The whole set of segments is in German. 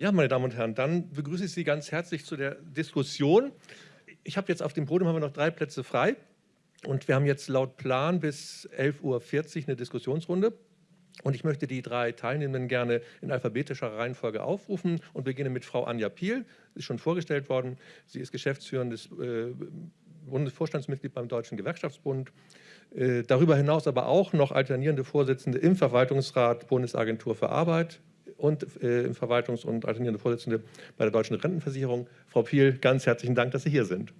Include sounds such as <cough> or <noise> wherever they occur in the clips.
Ja, meine Damen und Herren, dann begrüße ich Sie ganz herzlich zu der Diskussion. Ich habe jetzt auf dem Podium haben wir noch drei Plätze frei und wir haben jetzt laut Plan bis 11.40 Uhr eine Diskussionsrunde. Und ich möchte die drei Teilnehmenden gerne in alphabetischer Reihenfolge aufrufen und beginne mit Frau Anja Piel. Sie ist schon vorgestellt worden. Sie ist geschäftsführendes äh, Bundesvorstandsmitglied beim Deutschen Gewerkschaftsbund. Äh, darüber hinaus aber auch noch alternierende Vorsitzende im Verwaltungsrat Bundesagentur für Arbeit, und äh, Verwaltungs- und alternierende Vorsitzende bei der Deutschen Rentenversicherung. Frau Piel, ganz herzlichen Dank, dass Sie hier sind.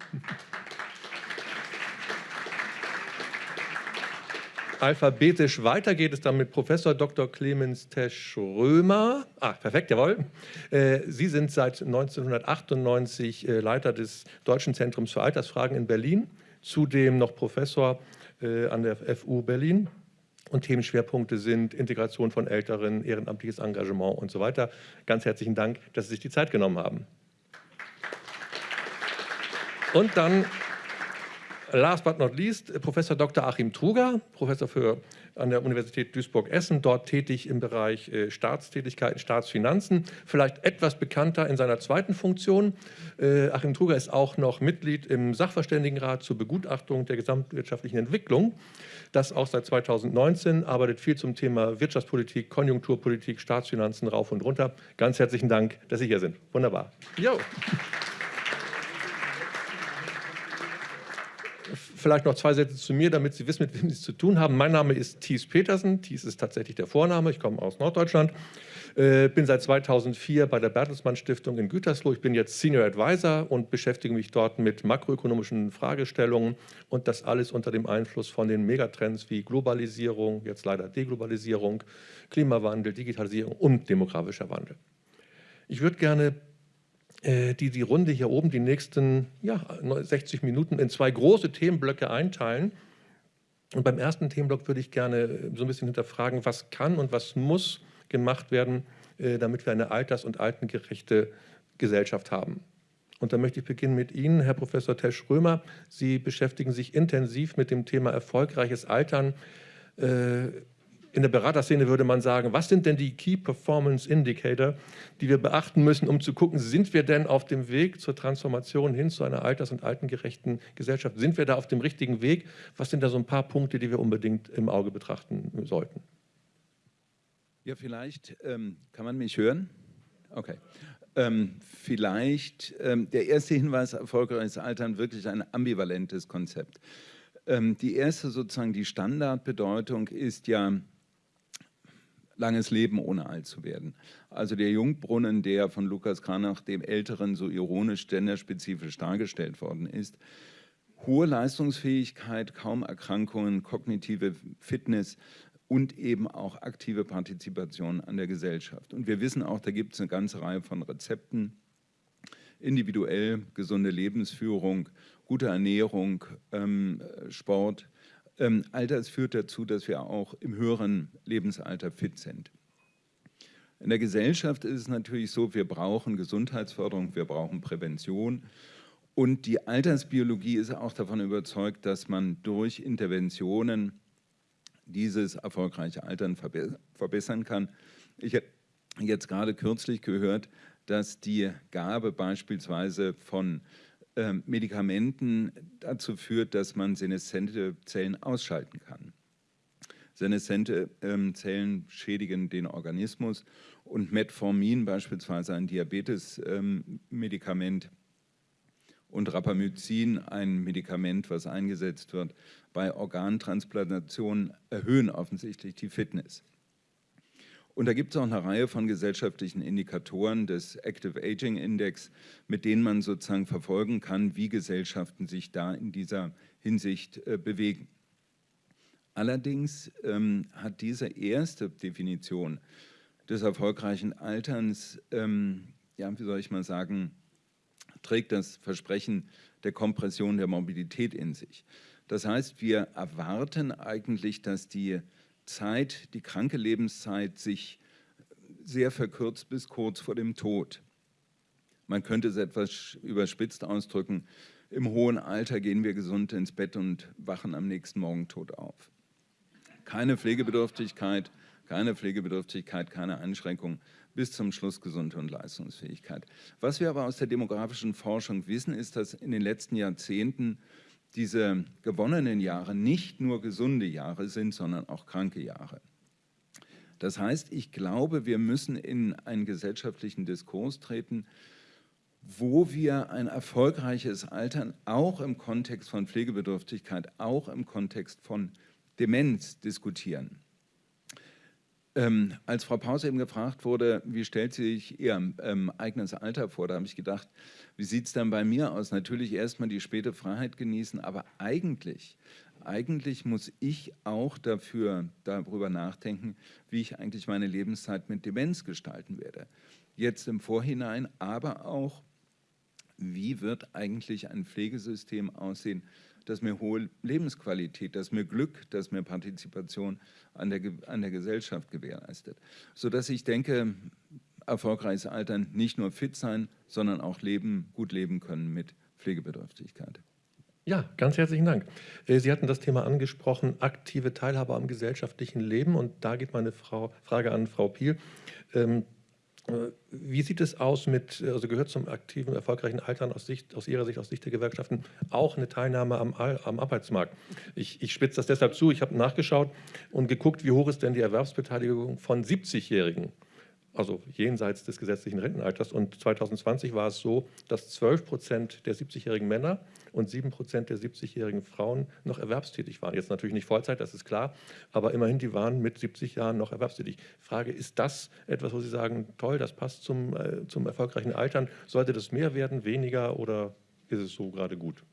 Alphabetisch weiter geht es dann mit Professor Dr. Clemens Tesch-Römer. Ah, perfekt, jawohl. Äh, Sie sind seit 1998 äh, Leiter des Deutschen Zentrums für Altersfragen in Berlin, zudem noch Professor äh, an der FU Berlin und Themenschwerpunkte sind Integration von Älteren, ehrenamtliches Engagement und so weiter. Ganz herzlichen Dank, dass Sie sich die Zeit genommen haben. Und dann, last but not least, Professor Dr. Achim Truger, Professor für, an der Universität Duisburg-Essen, dort tätig im Bereich äh, Staatstätigkeiten, Staatsfinanzen, vielleicht etwas bekannter in seiner zweiten Funktion. Äh, Achim Truger ist auch noch Mitglied im Sachverständigenrat zur Begutachtung der gesamtwirtschaftlichen Entwicklung das auch seit 2019, arbeitet viel zum Thema Wirtschaftspolitik, Konjunkturpolitik, Staatsfinanzen rauf und runter. Ganz herzlichen Dank, dass Sie hier sind. Wunderbar. Jo. Vielleicht noch zwei Sätze zu mir, damit Sie wissen, mit wem Sie es zu tun haben. Mein Name ist Thies Petersen. Thies ist tatsächlich der Vorname. Ich komme aus Norddeutschland. Äh, bin seit 2004 bei der Bertelsmann Stiftung in Gütersloh. Ich bin jetzt Senior Advisor und beschäftige mich dort mit makroökonomischen Fragestellungen und das alles unter dem Einfluss von den Megatrends wie Globalisierung, jetzt leider Deglobalisierung, Klimawandel, Digitalisierung und demografischer Wandel. Ich würde gerne die, die Runde hier oben, die nächsten ja, 60 Minuten in zwei große Themenblöcke einteilen. Und beim ersten Themenblock würde ich gerne so ein bisschen hinterfragen, was kann und was muss gemacht werden, äh, damit wir eine alters- und altengerechte Gesellschaft haben. Und da möchte ich beginnen mit Ihnen, Herr Professor Tesch-Römer. Sie beschäftigen sich intensiv mit dem Thema erfolgreiches Altern. In der Beraterszene würde man sagen, was sind denn die Key Performance Indicator, die wir beachten müssen, um zu gucken, sind wir denn auf dem Weg zur Transformation hin zu einer alters- und altengerechten Gesellschaft? Sind wir da auf dem richtigen Weg? Was sind da so ein paar Punkte, die wir unbedingt im Auge betrachten sollten? Ja, vielleicht ähm, kann man mich hören. Okay. Ähm, vielleicht ähm, der erste Hinweis, erfolgreiches Altern, wirklich ein ambivalentes Konzept. Ähm, die erste sozusagen, die Standardbedeutung ist ja langes Leben ohne alt zu werden. Also der Jungbrunnen, der von Lukas Kranach, dem Älteren, so ironisch genderspezifisch dargestellt worden ist, hohe Leistungsfähigkeit, kaum Erkrankungen, kognitive Fitness, und eben auch aktive Partizipation an der Gesellschaft. Und wir wissen auch, da gibt es eine ganze Reihe von Rezepten, individuell gesunde Lebensführung, gute Ernährung, ähm, Sport. Ähm, all das führt dazu, dass wir auch im höheren Lebensalter fit sind. In der Gesellschaft ist es natürlich so, wir brauchen Gesundheitsförderung, wir brauchen Prävention. Und die Altersbiologie ist auch davon überzeugt, dass man durch Interventionen dieses erfolgreiche Altern verbessern kann. Ich habe jetzt gerade kürzlich gehört, dass die Gabe beispielsweise von Medikamenten dazu führt, dass man senescente Zellen ausschalten kann. Senescente ähm, Zellen schädigen den Organismus und Metformin, beispielsweise ein Diabetes-Medikament, ähm, und Rapamycin, ein Medikament, was eingesetzt wird bei Organtransplantationen, erhöhen offensichtlich die Fitness. Und da gibt es auch eine Reihe von gesellschaftlichen Indikatoren des Active Aging Index, mit denen man sozusagen verfolgen kann, wie Gesellschaften sich da in dieser Hinsicht äh, bewegen. Allerdings ähm, hat diese erste Definition des erfolgreichen Alterns, ähm, ja, wie soll ich mal sagen, trägt das Versprechen der Kompression der Mobilität in sich. Das heißt, wir erwarten eigentlich, dass die Zeit, die kranke Lebenszeit sich sehr verkürzt bis kurz vor dem Tod. Man könnte es etwas überspitzt ausdrücken, im hohen Alter gehen wir gesund ins Bett und wachen am nächsten Morgen tot auf. Keine Pflegebedürftigkeit, keine Pflegebedürftigkeit, keine Einschränkung, bis zum Schluss Gesundheit und Leistungsfähigkeit. Was wir aber aus der demografischen Forschung wissen, ist, dass in den letzten Jahrzehnten diese gewonnenen Jahre nicht nur gesunde Jahre sind, sondern auch kranke Jahre. Das heißt, ich glaube, wir müssen in einen gesellschaftlichen Diskurs treten, wo wir ein erfolgreiches Altern auch im Kontext von Pflegebedürftigkeit, auch im Kontext von Demenz diskutieren. Ähm, als Frau Pause eben gefragt wurde, wie stellt sie sich ihr ähm, eigenes Alter vor, da habe ich gedacht, wie sieht es dann bei mir aus? Natürlich erstmal die späte Freiheit genießen, aber eigentlich, eigentlich muss ich auch dafür darüber nachdenken, wie ich eigentlich meine Lebenszeit mit Demenz gestalten werde. Jetzt im Vorhinein, aber auch, wie wird eigentlich ein Pflegesystem aussehen, das mir hohe Lebensqualität, das mir Glück, das mir Partizipation an der, an der Gesellschaft gewährleistet. Sodass ich denke, erfolgreiches Altern nicht nur fit sein, sondern auch leben, gut leben können mit Pflegebedürftigkeit. Ja, ganz herzlichen Dank. Äh, Sie hatten das Thema angesprochen, aktive Teilhabe am gesellschaftlichen Leben. Und da geht meine Frau, Frage an Frau Piel. Ähm, äh, wie sieht es aus mit, also gehört zum aktiven, erfolgreichen Altern aus, Sicht, aus Ihrer Sicht, aus Sicht der Gewerkschaften, auch eine Teilnahme am, am Arbeitsmarkt? Ich, ich spitze das deshalb zu, ich habe nachgeschaut und geguckt, wie hoch ist denn die Erwerbsbeteiligung von 70-Jährigen? Also jenseits des gesetzlichen Rentenalters. Und 2020 war es so, dass 12 Prozent der 70-jährigen Männer und 7 Prozent der 70-jährigen Frauen noch erwerbstätig waren. Jetzt natürlich nicht Vollzeit, das ist klar, aber immerhin, die waren mit 70 Jahren noch erwerbstätig. Frage, ist das etwas, wo Sie sagen, toll, das passt zum, äh, zum erfolgreichen Altern? Sollte das mehr werden, weniger oder ist es so gerade gut?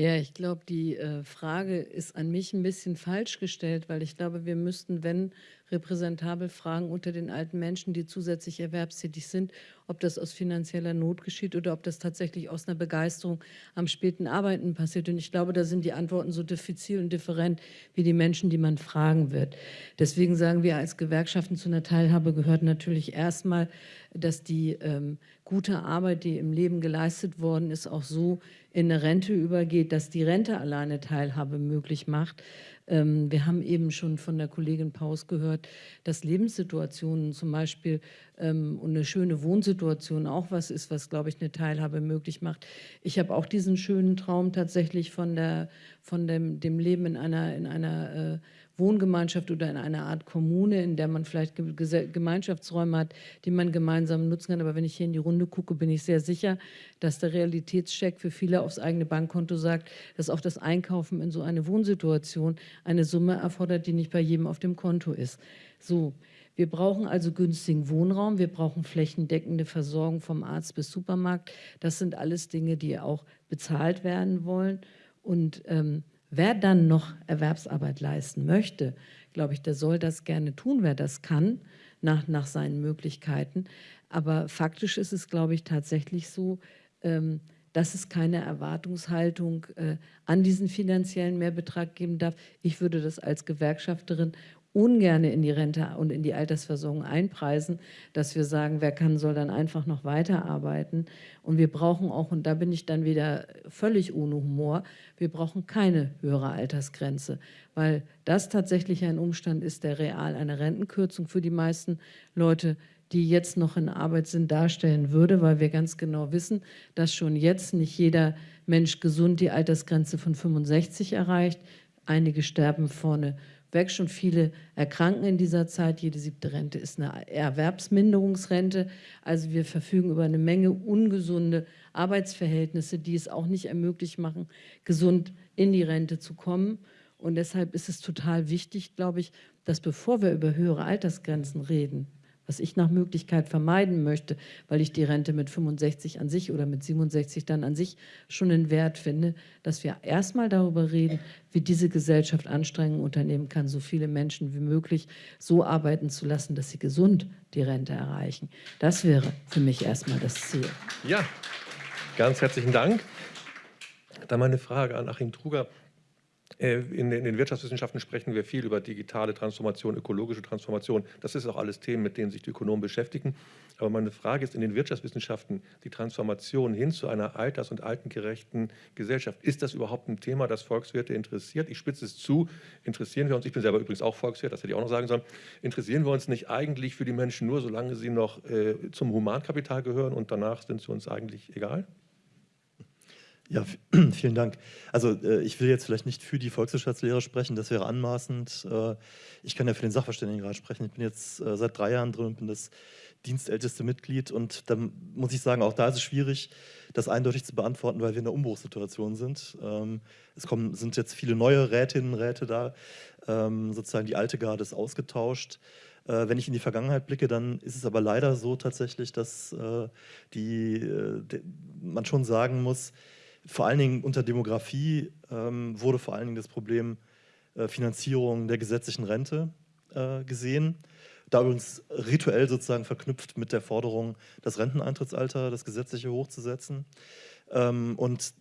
Ja, ich glaube, die äh, Frage ist an mich ein bisschen falsch gestellt, weil ich glaube, wir müssten, wenn repräsentabel fragen unter den alten Menschen, die zusätzlich erwerbstätig sind, ob das aus finanzieller Not geschieht oder ob das tatsächlich aus einer Begeisterung am späten Arbeiten passiert. Und ich glaube, da sind die Antworten so diffizil und different wie die Menschen, die man fragen wird. Deswegen sagen wir als Gewerkschaften zu einer Teilhabe gehört natürlich erstmal, dass die ähm, gute Arbeit, die im Leben geleistet worden ist, auch so in eine Rente übergeht, dass die Rente alleine Teilhabe möglich macht. Ähm, wir haben eben schon von der Kollegin Paus gehört, dass Lebenssituationen zum Beispiel ähm, und eine schöne Wohnsituation auch was ist, was, glaube ich, eine Teilhabe möglich macht. Ich habe auch diesen schönen Traum tatsächlich von, der, von dem, dem Leben in einer, in einer äh, Wohngemeinschaft oder in einer Art Kommune, in der man vielleicht Gemeinschaftsräume hat, die man gemeinsam nutzen kann. Aber wenn ich hier in die Runde gucke, bin ich sehr sicher, dass der Realitätscheck für viele aufs eigene Bankkonto sagt, dass auch das Einkaufen in so eine Wohnsituation eine Summe erfordert, die nicht bei jedem auf dem Konto ist. So, wir brauchen also günstigen Wohnraum, wir brauchen flächendeckende Versorgung vom Arzt bis Supermarkt. Das sind alles Dinge, die auch bezahlt werden wollen. Und ähm, Wer dann noch Erwerbsarbeit leisten möchte, glaube ich, der soll das gerne tun, wer das kann, nach, nach seinen Möglichkeiten. Aber faktisch ist es, glaube ich, tatsächlich so, ähm, dass es keine Erwartungshaltung äh, an diesen finanziellen Mehrbetrag geben darf. Ich würde das als Gewerkschafterin ungern in die Rente und in die Altersversorgung einpreisen, dass wir sagen, wer kann, soll dann einfach noch weiterarbeiten. Und wir brauchen auch, und da bin ich dann wieder völlig ohne Humor, wir brauchen keine höhere Altersgrenze, weil das tatsächlich ein Umstand ist, der real eine Rentenkürzung für die meisten Leute die jetzt noch in Arbeit sind, darstellen würde, weil wir ganz genau wissen, dass schon jetzt nicht jeder Mensch gesund die Altersgrenze von 65 erreicht. Einige sterben vorne weg. Schon viele erkranken in dieser Zeit. Jede siebte Rente ist eine Erwerbsminderungsrente. Also wir verfügen über eine Menge ungesunde Arbeitsverhältnisse, die es auch nicht ermöglicht machen, gesund in die Rente zu kommen. Und deshalb ist es total wichtig, glaube ich, dass bevor wir über höhere Altersgrenzen reden, was ich nach Möglichkeit vermeiden möchte, weil ich die Rente mit 65 an sich oder mit 67 dann an sich schon einen Wert finde, dass wir erstmal darüber reden, wie diese Gesellschaft Anstrengungen unternehmen kann, so viele Menschen wie möglich so arbeiten zu lassen, dass sie gesund die Rente erreichen. Das wäre für mich erstmal das Ziel. Ja, ganz herzlichen Dank. Dann meine Frage an Achim Truger. Äh, in den Wirtschaftswissenschaften sprechen wir viel über digitale Transformation, ökologische Transformation. Das ist auch alles Themen, mit denen sich die Ökonomen beschäftigen. Aber meine Frage ist, in den Wirtschaftswissenschaften die Transformation hin zu einer alters- und altengerechten Gesellschaft, ist das überhaupt ein Thema, das Volkswirte interessiert? Ich spitze es zu, interessieren wir uns, ich bin selber übrigens auch Volkswirt, das hätte ich auch noch sagen sollen, interessieren wir uns nicht eigentlich für die Menschen nur, solange sie noch äh, zum Humankapital gehören und danach sind sie uns eigentlich egal? Ja, <clears throat> vielen Dank. Also äh, ich will jetzt vielleicht nicht für die Volkswirtschaftslehre sprechen, das wäre anmaßend. Äh, ich kann ja für den Sachverständigenrat sprechen. Ich bin jetzt äh, seit drei Jahren drin und bin das dienstälteste Mitglied und da muss ich sagen, auch da ist es schwierig, das eindeutig zu beantworten, weil wir in einer Umbruchssituation sind. Ähm, es kommen, sind jetzt viele neue Rätinnen und Räte da, ähm, sozusagen die alte Garde ist ausgetauscht. Äh, wenn ich in die Vergangenheit blicke, dann ist es aber leider so tatsächlich, dass äh, die, äh, man schon sagen muss, vor allen Dingen unter Demografie ähm, wurde vor allen Dingen das Problem äh, Finanzierung der gesetzlichen Rente äh, gesehen. Da übrigens rituell sozusagen verknüpft mit der Forderung, das Renteneintrittsalter, das gesetzliche hochzusetzen. Ähm, und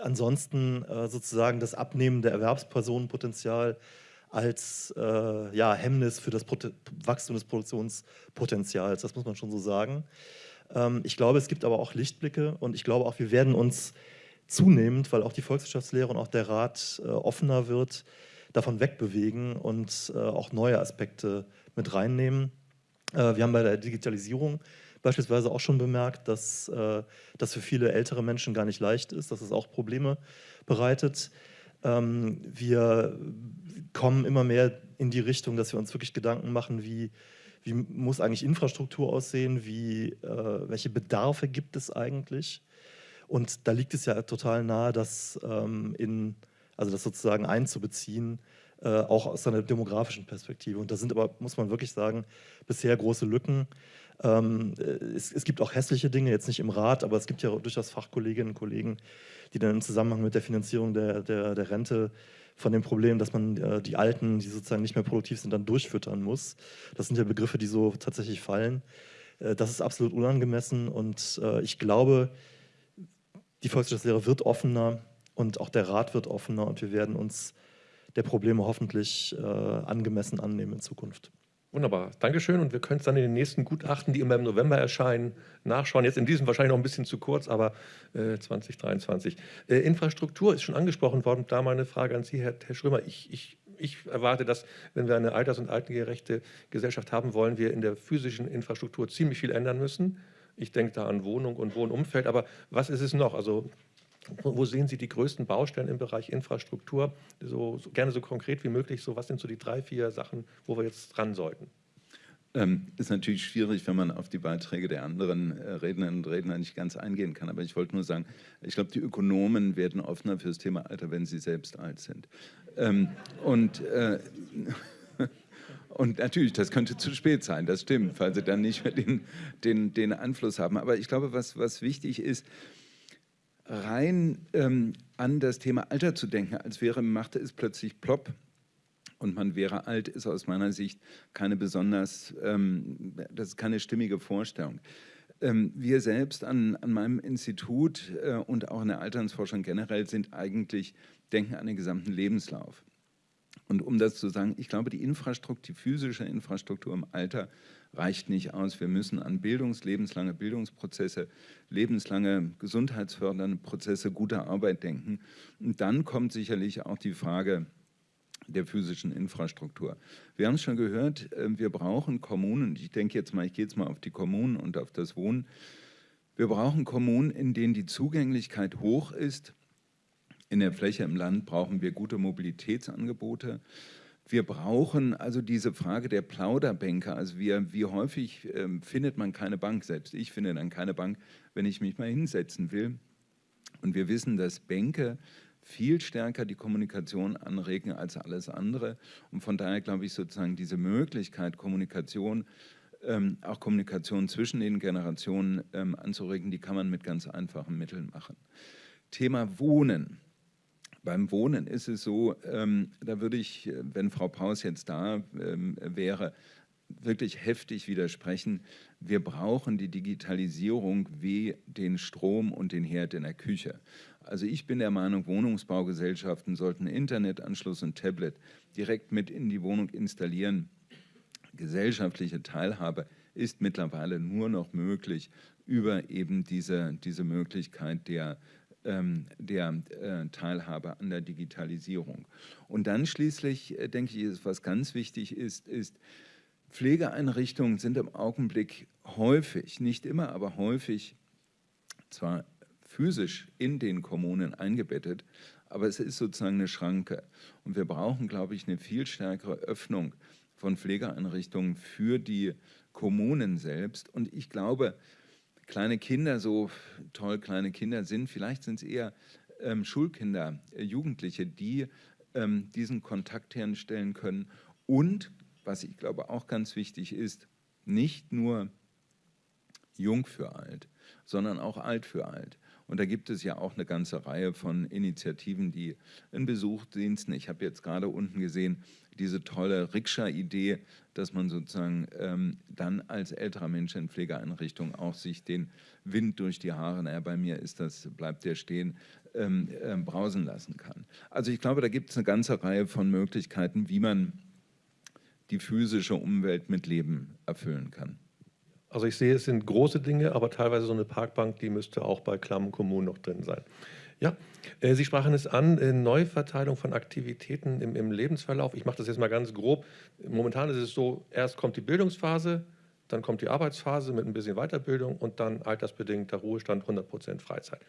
ansonsten äh, sozusagen das Abnehmen der Erwerbspersonenpotenzial als äh, ja, Hemmnis für das Pot Wachstum des Produktionspotenzials. Das muss man schon so sagen. Ähm, ich glaube, es gibt aber auch Lichtblicke und ich glaube auch, wir werden uns zunehmend, weil auch die Volkswirtschaftslehre und auch der Rat äh, offener wird, davon wegbewegen und äh, auch neue Aspekte mit reinnehmen. Äh, wir haben bei der Digitalisierung beispielsweise auch schon bemerkt, dass äh, das für viele ältere Menschen gar nicht leicht ist, dass es auch Probleme bereitet. Ähm, wir kommen immer mehr in die Richtung, dass wir uns wirklich Gedanken machen, wie, wie muss eigentlich Infrastruktur aussehen, wie, äh, welche Bedarfe gibt es eigentlich und da liegt es ja total nahe, das, ähm, in, also das sozusagen einzubeziehen, äh, auch aus einer demografischen Perspektive. Und da sind aber, muss man wirklich sagen, bisher große Lücken. Ähm, es, es, gibt auch hässliche Dinge, jetzt nicht im Rat, aber es gibt ja durchaus Fachkolleginnen und Kollegen, die dann im Zusammenhang mit der Finanzierung der, der, der Rente von dem Problem, dass man äh, die Alten, die sozusagen nicht mehr produktiv sind, dann durchfüttern muss. Das sind ja Begriffe, die so tatsächlich fallen. Äh, das ist absolut unangemessen und äh, ich glaube, die Volkswirtschaftslehre wird offener und auch der Rat wird offener und wir werden uns der Probleme hoffentlich äh, angemessen annehmen in Zukunft. Wunderbar, Dankeschön. Und wir können es dann in den nächsten Gutachten, die immer im November erscheinen, nachschauen. Jetzt in diesem wahrscheinlich noch ein bisschen zu kurz, aber äh, 2023. Äh, Infrastruktur ist schon angesprochen worden. Da meine Frage an Sie, Herr, Herr Schrömer. Ich, ich, ich erwarte, dass, wenn wir eine alters- und altengerechte Gesellschaft haben wollen, wir in der physischen Infrastruktur ziemlich viel ändern müssen. Ich denke da an Wohnung und Wohnumfeld, aber was ist es noch? Also wo sehen Sie die größten Baustellen im Bereich Infrastruktur? So, so, gerne so konkret wie möglich. So, was sind so die drei, vier Sachen, wo wir jetzt dran sollten? Ähm, ist natürlich schwierig, wenn man auf die Beiträge der anderen äh, Rednerinnen und Redner nicht ganz eingehen kann. Aber ich wollte nur sagen, ich glaube, die Ökonomen werden offener für das Thema Alter, wenn sie selbst alt sind. Ähm, und äh, Und natürlich, das könnte zu spät sein, das stimmt, weil sie dann nicht mehr den, den, den Einfluss haben. Aber ich glaube, was, was wichtig ist, rein ähm, an das Thema Alter zu denken, als wäre machte es plötzlich plopp und man wäre alt, ist aus meiner Sicht keine besonders, ähm, das ist keine stimmige Vorstellung. Ähm, wir selbst an, an meinem Institut äh, und auch in der Alternsforschung generell sind eigentlich, denken an den gesamten Lebenslauf. Und um das zu sagen, ich glaube, die Infrastruktur, die physische Infrastruktur im Alter reicht nicht aus. Wir müssen an Bildungs-, lebenslange Bildungsprozesse, lebenslange gesundheitsfördernde Prozesse guter Arbeit denken. Und dann kommt sicherlich auch die Frage der physischen Infrastruktur. Wir haben es schon gehört, äh, wir brauchen Kommunen, ich denke jetzt mal, ich gehe jetzt mal auf die Kommunen und auf das Wohnen. Wir brauchen Kommunen, in denen die Zugänglichkeit hoch ist, in der Fläche im Land brauchen wir gute Mobilitätsangebote. Wir brauchen also diese Frage der Plauderbänke. Also wir, wie häufig äh, findet man keine Bank, selbst ich finde dann keine Bank, wenn ich mich mal hinsetzen will. Und wir wissen, dass Bänke viel stärker die Kommunikation anregen als alles andere. Und von daher glaube ich sozusagen diese Möglichkeit, Kommunikation, ähm, auch Kommunikation zwischen den Generationen ähm, anzuregen, die kann man mit ganz einfachen Mitteln machen. Thema Wohnen. Beim Wohnen ist es so, ähm, da würde ich, wenn Frau Paus jetzt da ähm, wäre, wirklich heftig widersprechen. Wir brauchen die Digitalisierung wie den Strom und den Herd in der Küche. Also ich bin der Meinung, Wohnungsbaugesellschaften sollten Internetanschluss und Tablet direkt mit in die Wohnung installieren. Gesellschaftliche Teilhabe ist mittlerweile nur noch möglich über eben diese, diese Möglichkeit der, der äh, Teilhabe an der Digitalisierung. Und dann schließlich, äh, denke ich, was ganz wichtig ist, ist, Pflegeeinrichtungen sind im Augenblick häufig, nicht immer, aber häufig zwar physisch in den Kommunen eingebettet, aber es ist sozusagen eine Schranke. Und wir brauchen, glaube ich, eine viel stärkere Öffnung von Pflegeeinrichtungen für die Kommunen selbst. Und ich glaube, kleine Kinder, so toll kleine Kinder sind, vielleicht sind es eher ähm, Schulkinder, äh, Jugendliche, die ähm, diesen Kontakt herstellen können und was ich glaube auch ganz wichtig ist, nicht nur jung für alt, sondern auch alt für alt. Und da gibt es ja auch eine ganze Reihe von Initiativen, die in Besuchsdiensten, ich habe jetzt gerade unten gesehen, diese tolle Rikscha-Idee, dass man sozusagen ähm, dann als älterer Mensch in Pflegeeinrichtungen auch sich den Wind durch die Haare, naja, bei mir ist das, bleibt der stehen, ähm, äh, brausen lassen kann. Also ich glaube, da gibt es eine ganze Reihe von Möglichkeiten, wie man die physische Umwelt mit Leben erfüllen kann. Also ich sehe, es sind große Dinge, aber teilweise so eine Parkbank, die müsste auch bei klammen Kommunen noch drin sein. Ja, äh, Sie sprachen es an, äh, Neuverteilung von Aktivitäten im, im Lebensverlauf. Ich mache das jetzt mal ganz grob. Momentan ist es so, erst kommt die Bildungsphase, dann kommt die Arbeitsphase mit ein bisschen Weiterbildung und dann altersbedingter Ruhestand, 100 Prozent Freizeit.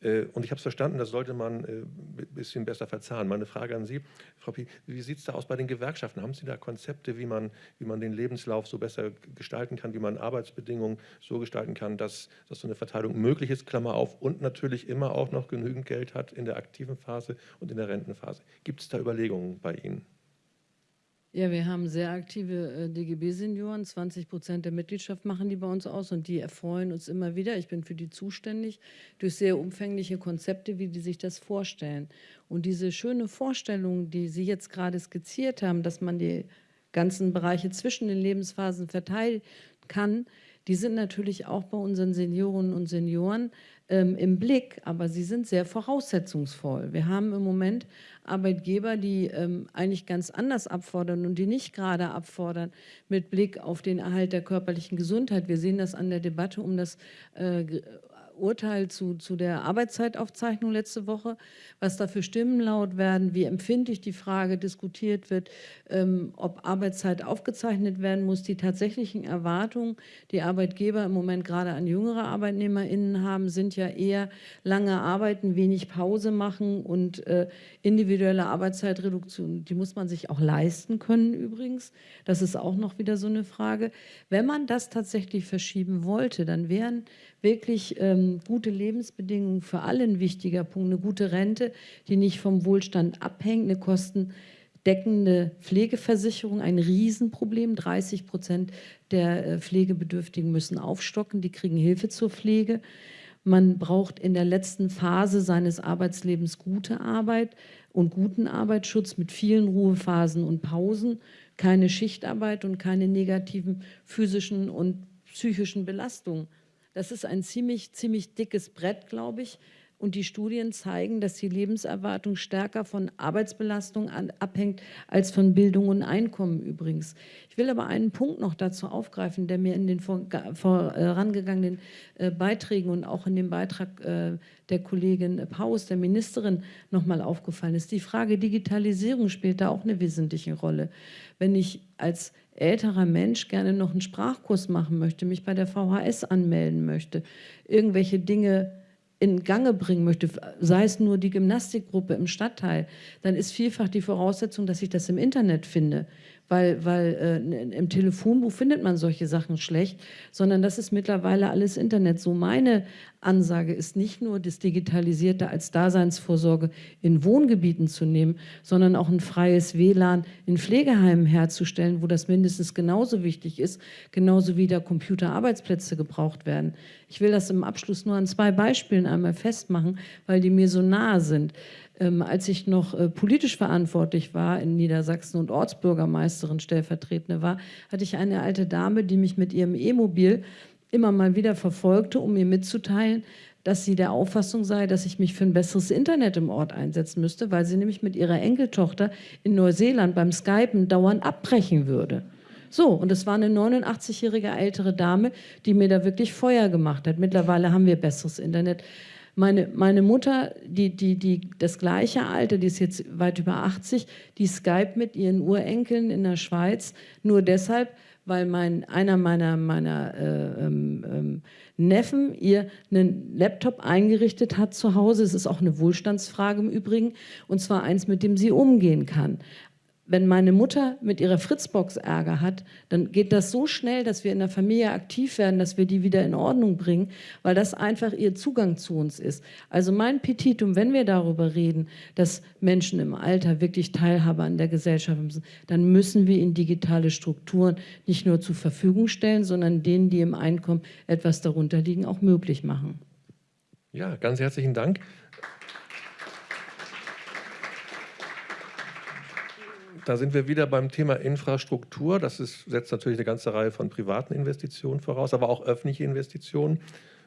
Äh, und ich habe es verstanden, das sollte man ein äh, bisschen besser verzahnen. Meine Frage an Sie, Frau Pi, wie sieht es da aus bei den Gewerkschaften? Haben Sie da Konzepte, wie man, wie man den Lebenslauf so besser gestalten kann, wie man Arbeitsbedingungen so gestalten kann, dass, dass so eine Verteilung möglich ist, Klammer auf, und natürlich immer auch noch genügend Geld hat in der aktiven Phase und in der Rentenphase? Gibt es da Überlegungen bei Ihnen? Ja, wir haben sehr aktive äh, DGB-Senioren. 20 Prozent der Mitgliedschaft machen die bei uns aus und die erfreuen uns immer wieder. Ich bin für die zuständig durch sehr umfängliche Konzepte, wie die sich das vorstellen. Und diese schöne Vorstellung, die Sie jetzt gerade skizziert haben, dass man die ganzen Bereiche zwischen den Lebensphasen verteilen kann, die sind natürlich auch bei unseren Seniorinnen und Senioren ähm, im Blick, aber sie sind sehr voraussetzungsvoll. Wir haben im Moment Arbeitgeber, die ähm, eigentlich ganz anders abfordern und die nicht gerade abfordern mit Blick auf den Erhalt der körperlichen Gesundheit. Wir sehen das an der Debatte um das äh, Urteil zu, zu der Arbeitszeitaufzeichnung letzte Woche, was da für Stimmen laut werden, wie empfindlich die Frage diskutiert wird, ähm, ob Arbeitszeit aufgezeichnet werden muss. Die tatsächlichen Erwartungen, die Arbeitgeber im Moment gerade an jüngere ArbeitnehmerInnen haben, sind ja eher lange arbeiten, wenig Pause machen und äh, individuelle Arbeitszeitreduktion, die muss man sich auch leisten können übrigens. Das ist auch noch wieder so eine Frage. Wenn man das tatsächlich verschieben wollte, dann wären wirklich ähm, gute Lebensbedingungen für alle ein wichtiger Punkt, eine gute Rente, die nicht vom Wohlstand abhängt, eine kostendeckende Pflegeversicherung, ein Riesenproblem. 30 Prozent der äh, Pflegebedürftigen müssen aufstocken, die kriegen Hilfe zur Pflege. Man braucht in der letzten Phase seines Arbeitslebens gute Arbeit und guten Arbeitsschutz mit vielen Ruhephasen und Pausen, keine Schichtarbeit und keine negativen physischen und psychischen Belastungen. Das ist ein ziemlich, ziemlich dickes Brett, glaube ich. Und die Studien zeigen, dass die Lebenserwartung stärker von Arbeitsbelastung an, abhängt als von Bildung und Einkommen übrigens. Ich will aber einen Punkt noch dazu aufgreifen, der mir in den vorangegangenen äh, Beiträgen und auch in dem Beitrag äh, der Kollegin Paus, der Ministerin, nochmal aufgefallen ist. Die Frage Digitalisierung spielt da auch eine wesentliche Rolle. Wenn ich als älterer Mensch gerne noch einen Sprachkurs machen möchte, mich bei der VHS anmelden möchte, irgendwelche Dinge in Gange bringen möchte, sei es nur die Gymnastikgruppe im Stadtteil, dann ist vielfach die Voraussetzung, dass ich das im Internet finde weil, weil äh, im Telefonbuch findet man solche Sachen schlecht, sondern das ist mittlerweile alles Internet. So meine Ansage ist nicht nur das Digitalisierte als Daseinsvorsorge in Wohngebieten zu nehmen, sondern auch ein freies WLAN in Pflegeheimen herzustellen, wo das mindestens genauso wichtig ist, genauso wie da Computerarbeitsplätze gebraucht werden. Ich will das im Abschluss nur an zwei Beispielen einmal festmachen, weil die mir so nahe sind. ähm, als ich noch äh, politisch verantwortlich war in Niedersachsen und Ortsbürgermeisterin stellvertretende war, hatte ich eine alte Dame, die mich mit ihrem E-Mobil immer mal wieder verfolgte, um mir mitzuteilen, dass sie der Auffassung sei, dass ich mich für ein besseres Internet im Ort einsetzen müsste, weil sie nämlich mit ihrer Enkeltochter in Neuseeland beim Skypen dauernd abbrechen würde. So, und es war eine 89-jährige ältere Dame, die mir da wirklich Feuer gemacht hat. Mittlerweile haben wir besseres Internet. Meine, meine Mutter, die, die, die das gleiche Alter, die ist jetzt weit über 80, die Skype mit ihren Urenkeln in der Schweiz, nur deshalb, weil mein, einer meiner, meiner äh, ähm, ähm, Neffen ihr einen Laptop eingerichtet hat zu Hause. Es ist auch eine Wohlstandsfrage im Übrigen, und zwar eins, mit dem sie umgehen kann wenn meine Mutter mit ihrer Fritzbox Ärger hat, dann geht das so schnell, dass wir in der Familie aktiv werden, dass wir die wieder in Ordnung bringen, weil das einfach ihr Zugang zu uns ist. Also mein Petitum, wenn wir darüber reden, dass Menschen im Alter wirklich Teilhabe an der Gesellschaft sind, dann müssen wir ihnen digitale Strukturen nicht nur zur Verfügung stellen, sondern denen, die im Einkommen etwas darunter liegen, auch möglich machen. Ja, ganz herzlichen Dank. Da sind wir wieder beim Thema Infrastruktur. Das ist, setzt natürlich eine ganze Reihe von privaten Investitionen voraus, aber auch öffentliche Investitionen.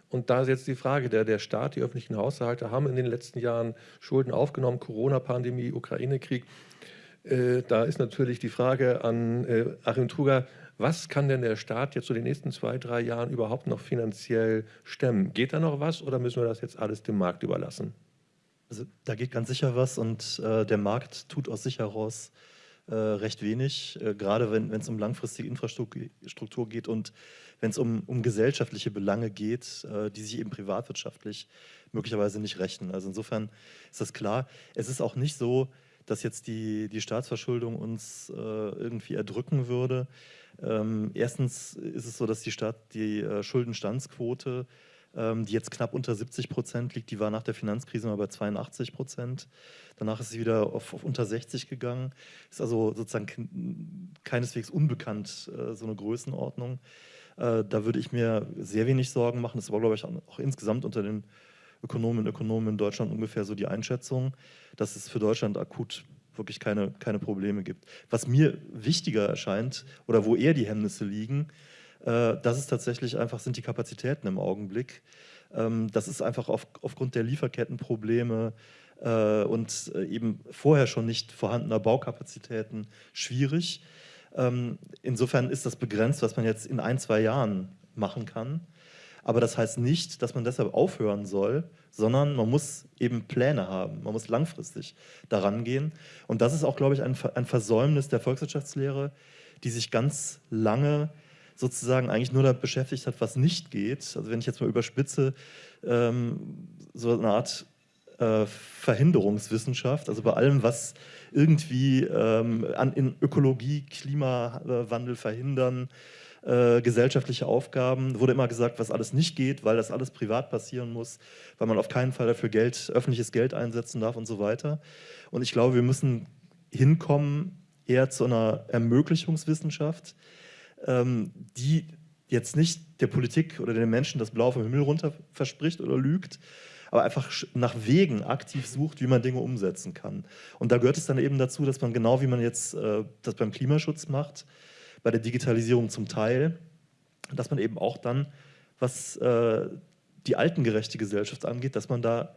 Und da ist jetzt die Frage, der, der Staat, die öffentlichen Haushalte haben in den letzten Jahren Schulden aufgenommen, Corona-Pandemie, Ukraine-Krieg. Äh, da ist natürlich die Frage an äh, Achim Truger, was kann denn der Staat jetzt so den nächsten zwei, drei Jahren überhaupt noch finanziell stemmen? Geht da noch was oder müssen wir das jetzt alles dem Markt überlassen? Also da geht ganz sicher was und äh, der Markt tut aus sich heraus äh, recht wenig, äh, gerade wenn es um langfristige Infrastruktur geht und wenn es um, um gesellschaftliche Belange geht, äh, die sich eben privatwirtschaftlich möglicherweise nicht rechnen. Also insofern ist das klar. Es ist auch nicht so, dass jetzt die, die Staatsverschuldung uns äh, irgendwie erdrücken würde. Ähm, erstens ist es so, dass die Staat die äh, Schuldenstandsquote ähm, die jetzt knapp unter 70 Prozent liegt. Die war nach der Finanzkrise mal bei 82 Prozent. Danach ist sie wieder auf, auf unter 60 gegangen. Ist also sozusagen keineswegs unbekannt, äh, so eine Größenordnung. Äh, da würde ich mir sehr wenig Sorgen machen. Das war, glaube ich, auch insgesamt unter den Ökonomen und Ökonomen in Deutschland ungefähr so die Einschätzung, dass es für Deutschland akut wirklich keine, keine Probleme gibt. Was mir wichtiger erscheint oder wo eher die Hemmnisse liegen, das ist tatsächlich einfach, sind die Kapazitäten im Augenblick. Ähm, das ist einfach auf, aufgrund der Lieferkettenprobleme äh, und äh, eben vorher schon nicht vorhandener Baukapazitäten schwierig. Ähm, insofern ist das begrenzt, was man jetzt in ein, zwei Jahren machen kann. Aber das heißt nicht, dass man deshalb aufhören soll, sondern man muss eben Pläne haben. Man muss langfristig daran gehen. Und das ist auch, glaube ich, ein Versäumnis der Volkswirtschaftslehre, die sich ganz lange sozusagen eigentlich nur damit beschäftigt hat, was nicht geht. Also wenn ich jetzt mal überspitze, ähm, so eine Art äh, Verhinderungswissenschaft, also bei allem, was irgendwie ähm, an, in Ökologie, Klimawandel verhindern, äh, gesellschaftliche Aufgaben, wurde immer gesagt, was alles nicht geht, weil das alles privat passieren muss, weil man auf keinen Fall dafür Geld, öffentliches Geld einsetzen darf und so weiter. Und ich glaube, wir müssen hinkommen eher zu einer Ermöglichungswissenschaft, ähm, die jetzt nicht der Politik oder den Menschen das Blau vom Himmel runter verspricht oder lügt, aber einfach nach Wegen aktiv sucht, wie man Dinge umsetzen kann. Und da gehört es dann eben dazu, dass man genau wie man jetzt äh, das beim Klimaschutz macht, bei der Digitalisierung zum Teil, dass man eben auch dann, was äh, die altengerechte Gesellschaft angeht, dass man da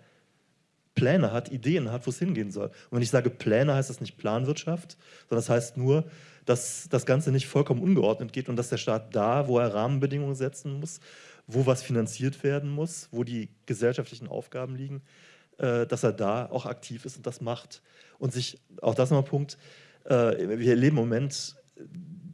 Pläne hat, Ideen hat, wo es hingehen soll. Und wenn ich sage Pläne, heißt das nicht Planwirtschaft, sondern das heißt nur, dass das Ganze nicht vollkommen ungeordnet geht und dass der Staat da, wo er Rahmenbedingungen setzen muss, wo was finanziert werden muss, wo die gesellschaftlichen Aufgaben liegen, äh, dass er da auch aktiv ist und das macht. Und sich, auch das nochmal Punkt, äh, wir erleben im Moment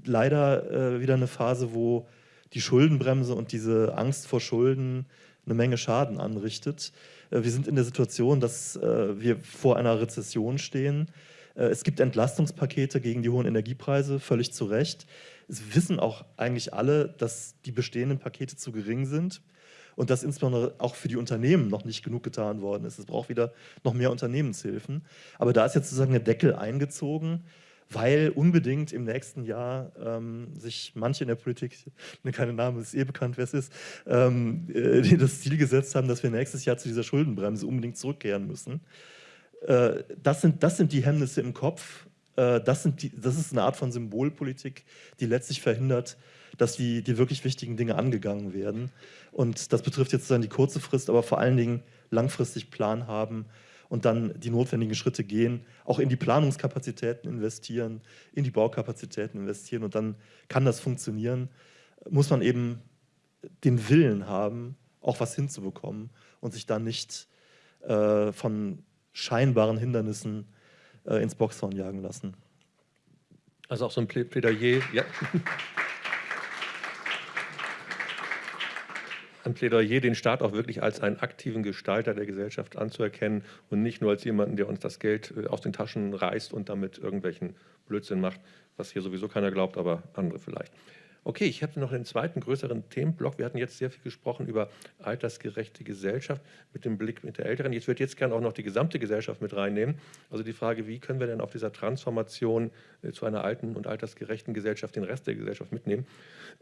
leider äh, wieder eine Phase, wo die Schuldenbremse und diese Angst vor Schulden eine Menge Schaden anrichtet. Wir sind in der Situation, dass wir vor einer Rezession stehen es gibt Entlastungspakete gegen die hohen Energiepreise, völlig zu Recht. Es wissen auch eigentlich alle, dass die bestehenden Pakete zu gering sind und dass insbesondere auch für die Unternehmen noch nicht genug getan worden ist. Es braucht wieder noch mehr Unternehmenshilfen. Aber da ist jetzt sozusagen der Deckel eingezogen, weil unbedingt im nächsten Jahr ähm, sich manche in der Politik, <laughs> ne, keine Name, ist eh bekannt, wer es ist, ähm, äh, <laughs> das Ziel gesetzt haben, dass wir nächstes Jahr zu dieser Schuldenbremse unbedingt zurückkehren müssen. Äh, das, sind, das sind die Hemmnisse im Kopf, äh, das, sind die, das ist eine Art von Symbolpolitik, die letztlich verhindert, dass die, die wirklich wichtigen Dinge angegangen werden. Und das betrifft jetzt dann die kurze Frist, aber vor allen Dingen langfristig Plan haben und dann die notwendigen Schritte gehen, auch in die Planungskapazitäten investieren, in die Baukapazitäten investieren und dann kann das funktionieren. Muss man eben den Willen haben, auch was hinzubekommen und sich dann nicht äh, von scheinbaren Hindernissen äh, ins Boxhorn jagen lassen. Also auch so ein Plädoyer. Ja. ein Plädoyer, den Staat auch wirklich als einen aktiven Gestalter der Gesellschaft anzuerkennen und nicht nur als jemanden, der uns das Geld äh, aus den Taschen reißt und damit irgendwelchen Blödsinn macht, was hier sowieso keiner glaubt, aber andere vielleicht. Okay, ich habe noch einen zweiten größeren Themenblock. Wir hatten jetzt sehr viel gesprochen über altersgerechte Gesellschaft mit dem Blick mit der Älteren. Jetzt würde jetzt gerne auch noch die gesamte Gesellschaft mit reinnehmen. Also die Frage, wie können wir denn auf dieser Transformation äh, zu einer alten und altersgerechten Gesellschaft den Rest der Gesellschaft mitnehmen?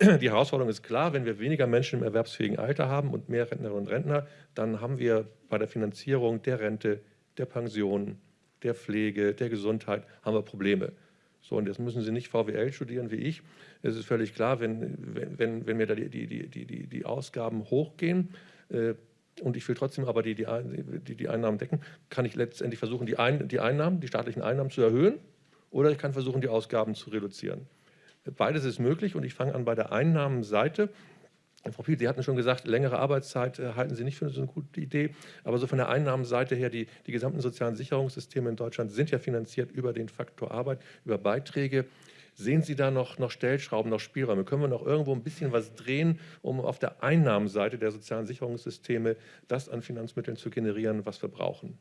Die Herausforderung ist klar, wenn wir weniger Menschen im erwerbsfähigen Alter haben und mehr Rentnerinnen und Rentner, dann haben wir bei der Finanzierung der Rente, der Pension, der Pflege, der Gesundheit, haben wir Probleme. So, und jetzt müssen Sie nicht VWL studieren wie ich. Es ist völlig klar, wenn, wenn, wenn mir da die, die, die, die, die Ausgaben hochgehen äh, und ich will trotzdem aber die, die, die, Einnahmen decken, kann ich letztendlich versuchen, die, Ein, die Einnahmen, die staatlichen Einnahmen zu erhöhen oder ich kann versuchen, die Ausgaben zu reduzieren. Beides ist möglich und ich fange an bei der Einnahmenseite. Frau Piel, Sie hatten schon gesagt, längere Arbeitszeit äh, halten Sie nicht für so eine gute Idee. Aber so von der Einnahmenseite her, die, die gesamten sozialen Sicherungssysteme in Deutschland sind ja finanziert über den Faktor Arbeit, über Beiträge. Sehen Sie da noch, noch Stellschrauben, noch Spielräume? Können wir noch irgendwo ein bisschen was drehen, um auf der Einnahmenseite der sozialen Sicherungssysteme das an Finanzmitteln zu generieren, was wir brauchen?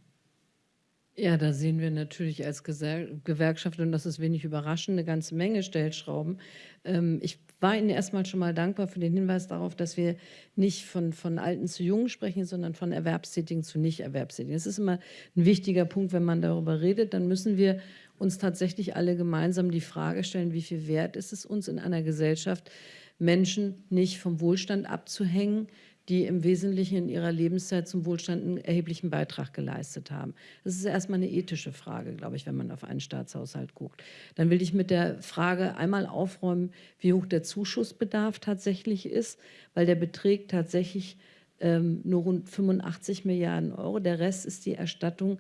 Ja, da sehen wir natürlich als Gewerkschaft, und das ist wenig überraschend, eine ganze Menge Stellschrauben. Ähm, ich war Ihnen erstmal schon mal dankbar für den Hinweis darauf, dass wir nicht von, von Alten zu Jungen sprechen, sondern von Erwerbstätigen zu Nicht-Erwerbstätigen. Das ist immer ein wichtiger Punkt, wenn man darüber redet. Dann müssen wir uns tatsächlich alle gemeinsam die Frage stellen, wie viel wert ist es uns in einer Gesellschaft, Menschen nicht vom Wohlstand abzuhängen, die im Wesentlichen in ihrer Lebenszeit zum Wohlstand einen erheblichen Beitrag geleistet haben. Das ist erstmal eine ethische Frage, glaube ich, wenn man auf einen Staatshaushalt guckt. Dann will ich mit der Frage einmal aufräumen, wie hoch der Zuschussbedarf tatsächlich ist, weil der beträgt tatsächlich ähm, nur rund 85 Milliarden Euro. Der Rest ist die Erstattung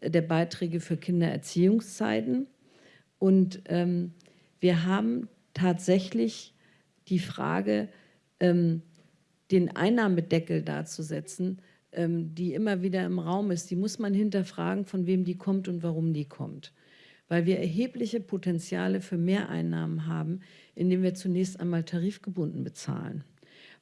der Beiträge für Kindererziehungszeiten. Und ähm, wir haben tatsächlich die Frage, ähm, den Einnahmedeckel darzusetzen, ähm, die immer wieder im Raum ist, die muss man hinterfragen, von wem die kommt und warum die kommt. Weil wir erhebliche Potenziale für Mehreinnahmen haben, indem wir zunächst einmal tarifgebunden bezahlen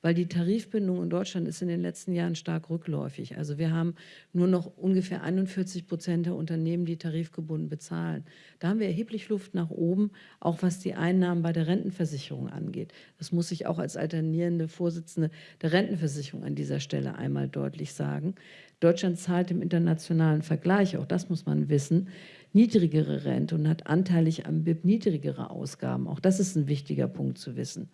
weil die Tarifbindung in Deutschland ist in den letzten Jahren stark rückläufig. Also wir haben nur noch ungefähr 41 Prozent der Unternehmen, die tarifgebunden bezahlen. Da haben wir erheblich Luft nach oben, auch was die Einnahmen bei der Rentenversicherung angeht. Das muss ich auch als alternierende Vorsitzende der Rentenversicherung an dieser Stelle einmal deutlich sagen. Deutschland zahlt im internationalen Vergleich, auch das muss man wissen, niedrigere Rente und hat anteilig am BIP niedrigere Ausgaben. Auch das ist ein wichtiger Punkt zu wissen.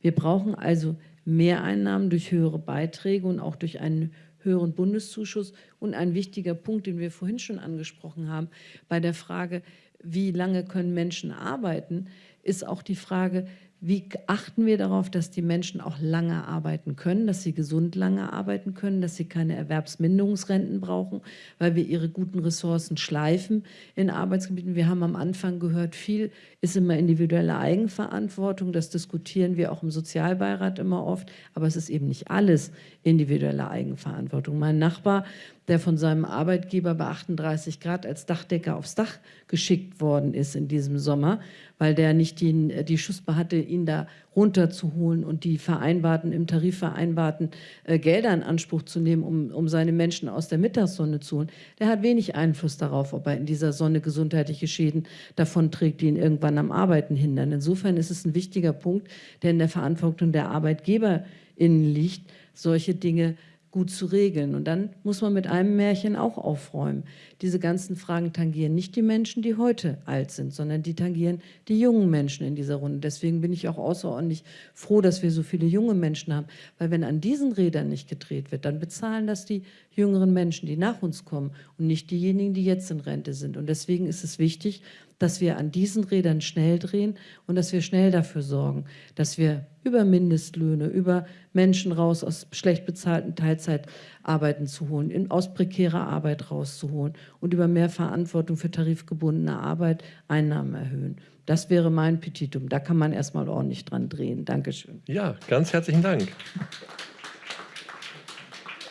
Wir brauchen also Mehreinnahmen durch höhere Beiträge und auch durch einen höheren Bundeszuschuss. Und ein wichtiger Punkt, den wir vorhin schon angesprochen haben, bei der Frage, wie lange können Menschen arbeiten, ist auch die Frage, wie achten wir darauf, dass die Menschen auch lange arbeiten können, dass sie gesund lange arbeiten können, dass sie keine Erwerbsminderungsrenten brauchen, weil wir ihre guten Ressourcen schleifen in Arbeitsgebieten. Wir haben am Anfang gehört, viel ist immer individuelle Eigenverantwortung. Das diskutieren wir auch im Sozialbeirat immer oft, aber es ist eben nicht alles individuelle Eigenverantwortung. Mein Nachbar, der von seinem Arbeitgeber bei 38 Grad als Dachdecker aufs Dach geschickt worden ist in diesem Sommer, weil der nicht die, die Schussbe hatte, ihn da runterzuholen und die vereinbarten, im Tarif vereinbarten äh, Gelder in Anspruch zu nehmen, um, um seine Menschen aus der Mittagssonne zu holen, der hat wenig Einfluss darauf, ob er in dieser Sonne gesundheitliche Schäden davonträgt, die ihn irgendwann am Arbeiten hindern. Insofern ist es ein wichtiger Punkt, der in der Verantwortung der ArbeitgeberInnen liegt, solche Dinge gut zu regeln. Und dann muss man mit einem Märchen auch aufräumen. Diese ganzen Fragen tangieren nicht die Menschen, die heute alt sind, sondern die tangieren die jungen Menschen in dieser Runde. Deswegen bin ich auch außerordentlich froh, dass wir so viele junge Menschen haben, weil wenn an diesen Rädern nicht gedreht wird, dann bezahlen das die jüngeren Menschen, die nach uns kommen und nicht diejenigen, die jetzt in Rente sind. Und deswegen ist es wichtig, dass wir an diesen Rädern schnell drehen und dass wir schnell dafür sorgen, dass wir über Mindestlöhne, über Menschen raus aus schlecht bezahlten Teilzeitarbeiten zu holen, in, aus prekärer Arbeit rauszuholen und über mehr Verantwortung für tarifgebundene Arbeit Einnahmen erhöhen. Das wäre mein Petitum. Da kann man erstmal ordentlich dran drehen. Dankeschön. Ja, ganz herzlichen Dank.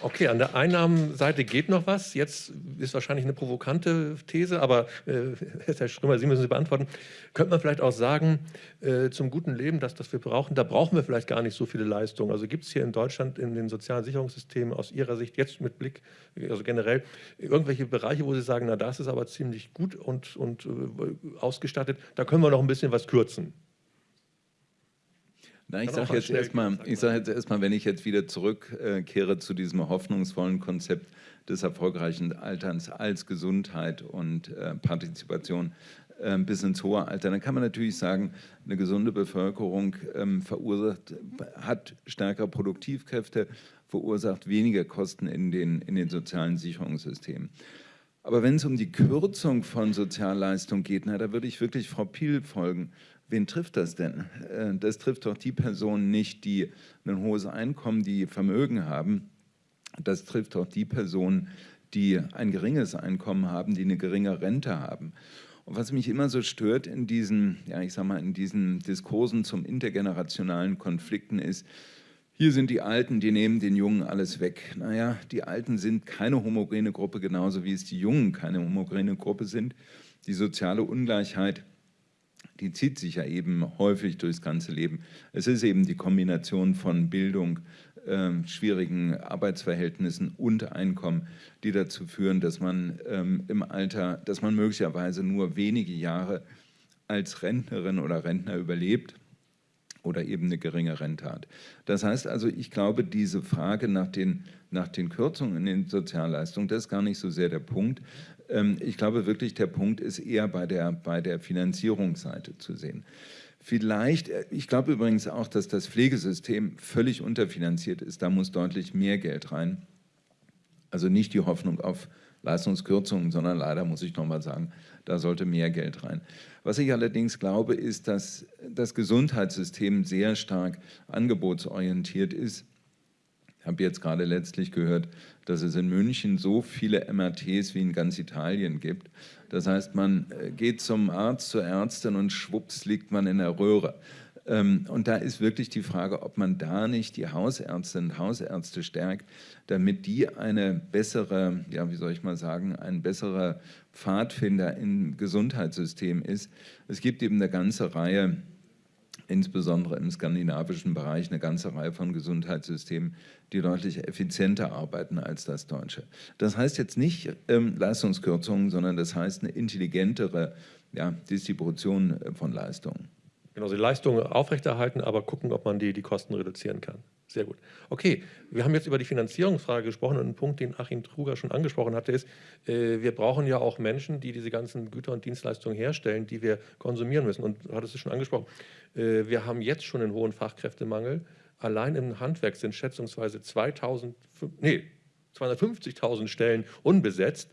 Okay, an der Einnahmenseite geht noch was. Jetzt ist wahrscheinlich eine provokante These, aber äh, <laughs> Herr Strömer, Sie müssen sie beantworten. Könnte man vielleicht auch sagen, äh, zum guten Leben, dass das wir brauchen, da brauchen wir vielleicht gar nicht so viele Leistungen. Also gibt es hier in Deutschland in den sozialen Sicherungssystemen aus Ihrer Sicht jetzt mit Blick, also generell, irgendwelche Bereiche, wo Sie sagen, na das ist aber ziemlich gut und, und äh, ausgestattet, da können wir noch ein bisschen was kürzen. Na, ich sage jetzt erstmal, ich sage jetzt erstmal, wenn ich jetzt wieder zurückkehre zu diesem hoffnungsvollen Konzept des erfolgreichen Alterns als Gesundheit und äh, Partizipation äh, bis ins hohe Alter, dann kann man natürlich sagen, eine gesunde Bevölkerung ähm, verursacht, hat stärkere Produktivkräfte, verursacht weniger Kosten in den, in den sozialen Sicherungssystemen. Aber wenn es um die Kürzung von Sozialleistungen geht, na, da würde ich wirklich Frau Piel folgen. Wen trifft das denn? Äh, das trifft doch die Personen nicht, die ein hohes Einkommen, die Vermögen haben. Das trifft doch die Personen, die ein geringes Einkommen haben, die eine geringe Rente haben. Und was mich immer so stört in diesen, ja, ich sag mal, in diesen Diskursen zum intergenerationalen Konflikten ist, hier sind die Alten, die nehmen den Jungen alles weg. Naja, die Alten sind keine homogene Gruppe, genauso wie es die Jungen keine homogene Gruppe sind. Die soziale Ungleichheit die zieht sich ja eben häufig durchs ganze Leben. Es ist eben die Kombination von Bildung, äh, schwierigen Arbeitsverhältnissen und Einkommen, die dazu führen, dass man ähm, im Alter, dass man möglicherweise nur wenige Jahre als Rentnerin oder Rentner überlebt oder eben eine geringe Rente hat. Das heißt also, ich glaube, diese Frage nach den, nach den Kürzungen in den Sozialleistungen, das ist gar nicht so sehr der Punkt, ähm, ich glaube wirklich, der Punkt ist eher bei der, bei der Finanzierungsseite zu sehen. Vielleicht, äh, ich glaube übrigens auch, dass das Pflegesystem völlig unterfinanziert ist. Da muss deutlich mehr Geld rein. Also nicht die Hoffnung auf Leistungskürzungen, sondern leider muss ich nochmal sagen, da sollte mehr Geld rein. Was ich allerdings glaube, ist, dass das Gesundheitssystem sehr stark angebotsorientiert ist habe jetzt gerade letztlich gehört, dass es in München so viele MRTs wie in ganz Italien gibt. Das heißt, man äh, geht zum Arzt, zur Ärztin und schwupps liegt man in der Röhre. Ähm, und da ist wirklich die Frage, ob man da nicht die Hausärztinnen und Hausärzte stärkt, damit die eine bessere, ja, wie soll ich mal sagen, ein besserer Pfadfinder im Gesundheitssystem ist. Es gibt eben eine ganze Reihe insbesondere im skandinavischen Bereich eine ganze Reihe von Gesundheitssystemen, die deutlich effizienter arbeiten als das deutsche. Das heißt jetzt nicht ähm, Leistungskürzungen, sondern das heißt eine intelligentere ja, Distribution äh, von Leistungen. Genau, die Leistungen aufrechterhalten, aber gucken, ob man die, die Kosten reduzieren kann. Sehr gut. Okay, wir haben jetzt über die Finanzierungsfrage gesprochen und ein Punkt, den Achim Truger schon angesprochen hatte, ist, äh, wir brauchen ja auch Menschen, die diese ganzen Güter und Dienstleistungen herstellen, die wir konsumieren müssen. Und du hattest es schon angesprochen, äh, wir haben jetzt schon einen hohen Fachkräftemangel. Allein im Handwerk sind schätzungsweise 2000, nee, 250.000 Stellen unbesetzt.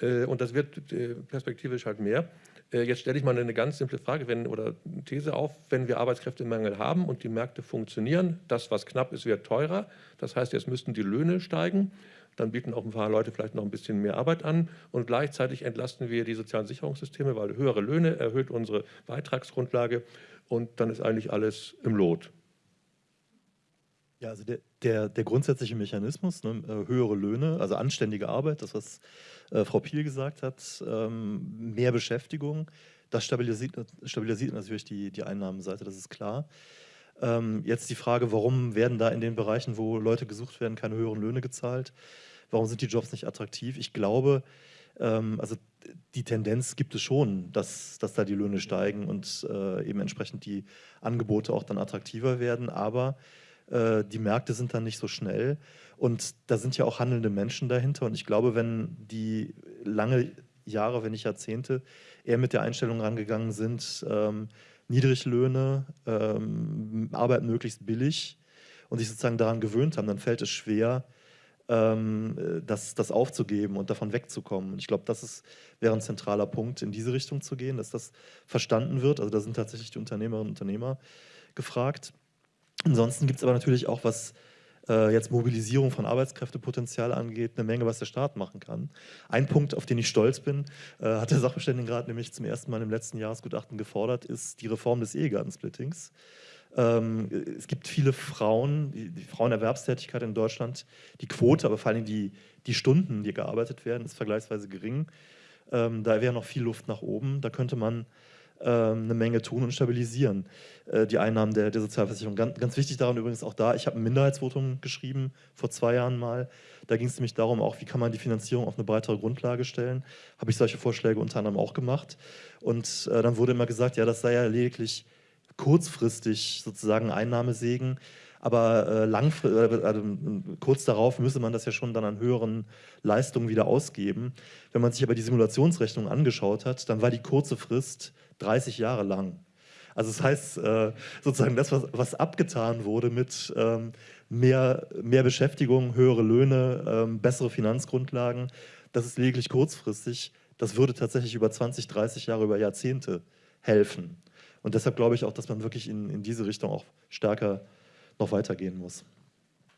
Äh, und das wird äh, perspektivisch halt mehr. Äh, jetzt stelle ich mal eine ganz simple Frage wenn, oder These auf, wenn wir Arbeitskräftemangel haben und die Märkte funktionieren, das, was knapp ist, wird teurer. Das heißt, jetzt müssten die Löhne steigen. Dann bieten auch ein paar Leute vielleicht noch ein bisschen mehr Arbeit an und gleichzeitig entlasten wir die sozialen Sicherungssysteme, weil höhere Löhne erhöht unsere Beitragsgrundlage und dann ist eigentlich alles im Lot. Ja, also der, der, der grundsätzliche Mechanismus, ne, äh, höhere Löhne, also anständige Arbeit, das, was äh, Frau Piel gesagt hat, ähm, mehr Beschäftigung, das stabilisiert, stabilisiert natürlich die, die Einnahmenseite, das ist klar. Ähm, jetzt die Frage, warum werden da in den Bereichen, wo Leute gesucht werden, keine höheren Löhne gezahlt? Warum sind die Jobs nicht attraktiv? Ich glaube, ähm, also die Tendenz gibt es schon, dass, dass da die Löhne steigen und äh, eben entsprechend die Angebote auch dann attraktiver werden. Aber Äh, die Märkte sind dann nicht so schnell und da sind ja auch handelnde Menschen dahinter und ich glaube, wenn die lange Jahre, wenn nicht Jahrzehnte, eher mit der Einstellung rangegangen sind, ähm, Niedriglöhne, ähm, Arbeit möglichst billig und sich sozusagen daran gewöhnt haben, dann fällt es schwer, ähm, das, das aufzugeben und davon wegzukommen. Und ich glaube, das ist, wäre ein zentraler Punkt, in diese Richtung zu gehen, dass das verstanden wird. Also da sind tatsächlich die Unternehmerinnen und Unternehmer gefragt. Ansonsten gibt es aber natürlich auch, was äh, jetzt Mobilisierung von Arbeitskräftepotenzial angeht, eine Menge, was der Staat machen kann. Ein Punkt, auf den ich stolz bin, äh, hat der Sachverständigenrat nämlich zum ersten Mal im letzten Jahresgutachten gefordert, ist die Reform des Ehegattensplittings. Ähm, es gibt viele Frauen, die, die, Frauenerwerbstätigkeit in Deutschland, die Quote, aber vor allem die, die Stunden, die gearbeitet werden, ist vergleichsweise gering. Ähm, da wäre noch viel Luft nach oben. Da könnte man eine Menge tun und stabilisieren, äh, die Einnahmen der, der Sozialversicherung. Ganz, ganz, wichtig daran übrigens auch da, ich habe ein Minderheitsvotum geschrieben, vor zwei Jahren mal. Da ging es nämlich darum, auch wie kann man die Finanzierung auf eine breitere Grundlage stellen. Habe ich solche Vorschläge unter anderem auch gemacht. Und äh, dann wurde immer gesagt, ja, das sei ja lediglich kurzfristig sozusagen Einnahmesegen, aber äh, langfristig, also, kurz darauf müsse man das ja schon dann an höheren Leistungen wieder ausgeben. Wenn man sich aber die Simulationsrechnung angeschaut hat, dann war die kurze Frist 30 Jahre lang. Also das heißt, äh, sozusagen das, was, abgetan wurde mit ähm, mehr, mehr Beschäftigung, höhere Löhne, ähm, bessere Finanzgrundlagen, das ist lediglich kurzfristig. Das würde tatsächlich über 20, 30 Jahre, über Jahrzehnte helfen. Und deshalb glaube ich auch, dass man wirklich in, in diese Richtung auch stärker noch weitergehen muss.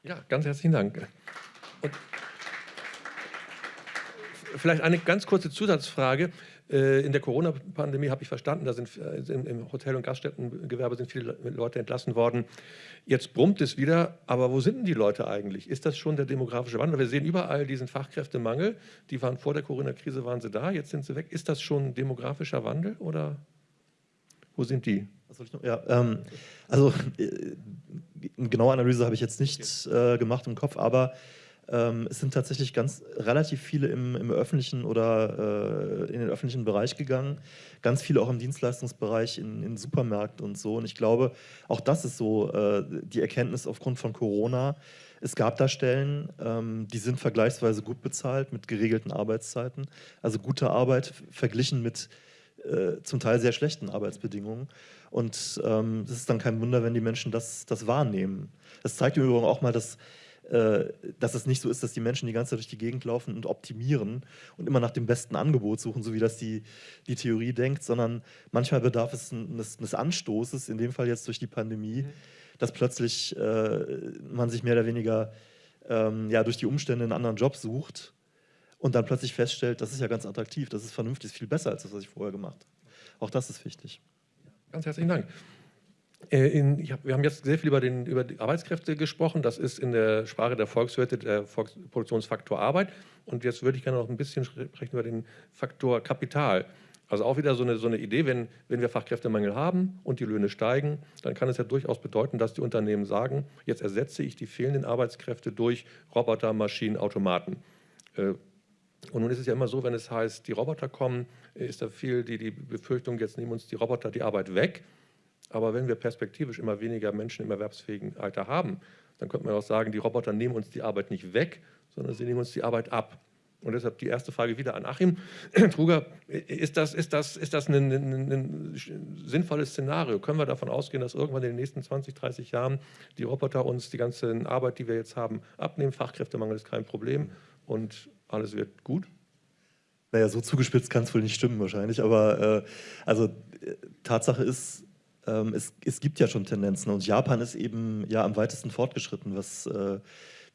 Ja, ganz herzlichen Dank. Und vielleicht eine ganz kurze Zusatzfrage. Äh, in der Corona-Pandemie habe ich verstanden, da sind äh, im Hotel- und Gaststättengewerbe sind viele Leute entlassen worden. Jetzt brummt es wieder, aber wo sind denn die Leute eigentlich? Ist das schon der demografische Wandel? Wir sehen überall diesen Fachkräftemangel. Die waren vor der Corona-Krise, waren sie da, jetzt sind sie weg. Ist das schon demografischer Wandel oder wo sind die? Ja, ähm, also äh, eine genaue Analyse habe ich jetzt nicht äh, gemacht im Kopf, aber ähm, es sind tatsächlich ganz relativ viele im, im öffentlichen oder äh, in den öffentlichen Bereich gegangen, ganz viele auch im Dienstleistungsbereich, in, in Supermärkten und so. Und ich glaube, auch das ist so äh, die Erkenntnis aufgrund von Corona. Es gab da Stellen, ähm, die sind vergleichsweise gut bezahlt mit geregelten Arbeitszeiten, also gute Arbeit verglichen mit äh, zum Teil sehr schlechten Arbeitsbedingungen. Und ähm, es ist dann kein Wunder, wenn die Menschen das, das wahrnehmen. Das zeigt im Übrigen auch mal, dass, dass es nicht so ist, dass die Menschen die ganze Zeit durch die Gegend laufen und optimieren und immer nach dem besten Angebot suchen, so wie das die, die Theorie denkt, sondern manchmal bedarf es eines, eines Anstoßes, in dem Fall jetzt durch die Pandemie, mhm. dass plötzlich äh, man sich mehr oder weniger ähm, ja, durch die Umstände einen anderen Job sucht und dann plötzlich feststellt, das ist ja ganz attraktiv, das ist vernünftig, ist viel besser als das, was ich vorher gemacht habe. Auch das ist wichtig. Ganz herzlichen Dank. Äh, in, hab, wir haben jetzt sehr viel über, den, über die Arbeitskräfte gesprochen. Das ist in der Sprache der Volkswirte der Volks Produktionsfaktor Arbeit. Und jetzt würde ich gerne noch ein bisschen sprechen über den Faktor Kapital. Also auch wieder so eine, so eine Idee, wenn, wenn wir Fachkräftemangel haben und die Löhne steigen, dann kann es ja durchaus bedeuten, dass die Unternehmen sagen, jetzt ersetze ich die fehlenden Arbeitskräfte durch Roboter, Maschinen, Automaten. Äh, und nun ist es ja immer so, wenn es heißt, die Roboter kommen, ist da viel die, die Befürchtung, jetzt nehmen uns die Roboter die Arbeit weg. Aber wenn wir perspektivisch immer weniger Menschen im erwerbsfähigen Alter haben, dann könnte man auch sagen, die Roboter nehmen uns die Arbeit nicht weg, sondern sie nehmen uns die Arbeit ab. Und deshalb die erste Frage wieder an Achim. <clears throat> Truger, ist das, ist das, ist das ein, ein, ein, sinnvolles Szenario? Können wir davon ausgehen, dass irgendwann in den nächsten 20, 30 Jahren die Roboter uns die ganze Arbeit, die wir jetzt haben, abnehmen? Fachkräftemangel ist kein Problem und alles wird gut? Naja, so zugespitzt kann es wohl nicht stimmen wahrscheinlich, aber äh, also äh, Tatsache ist, ähm, es, es, gibt ja schon Tendenzen und Japan ist eben ja am weitesten fortgeschritten, was äh,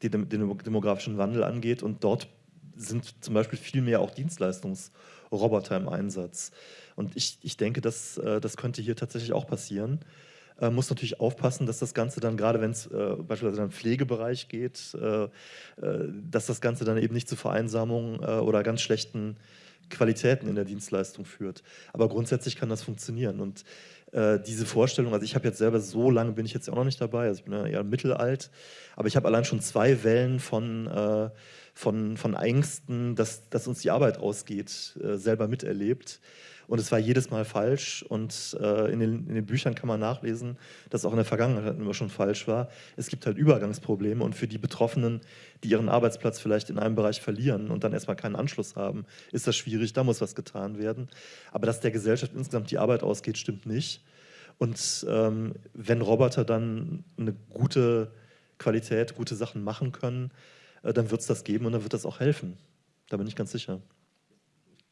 den, den, demografischen Wandel angeht und dort sind zum Beispiel viel mehr auch Dienstleistungsroboter im Einsatz. Und ich, ich denke, dass, äh, das könnte hier tatsächlich auch passieren äh, muss natürlich aufpassen, dass das Ganze dann, gerade wenn es äh, beispielsweise im Pflegebereich geht, äh, äh, dass das Ganze dann eben nicht zu Vereinsamungen äh, oder ganz schlechten Qualitäten in der Dienstleistung führt. Aber grundsätzlich kann das funktionieren. Und äh, diese Vorstellung, also ich habe jetzt selber so lange bin ich jetzt auch noch nicht dabei, also ich bin ja eher mittelalt, aber ich habe allein schon zwei Wellen von von, von Ängsten, dass, dass uns die Arbeit ausgeht, äh, selber miterlebt. Und es war jedes Mal falsch. Und äh, in, den, in den Büchern kann man nachlesen, dass auch in der Vergangenheit immer schon falsch war. Es gibt halt Übergangsprobleme und für die Betroffenen, die ihren Arbeitsplatz vielleicht in einem Bereich verlieren und dann erstmal keinen Anschluss haben, ist das schwierig. Da muss was getan werden. Aber dass der Gesellschaft insgesamt die Arbeit ausgeht, stimmt nicht. Und ähm, wenn Roboter dann eine gute Qualität, gute Sachen machen können, äh, dann wird es das geben und dann wird das auch helfen. Da bin ich ganz sicher.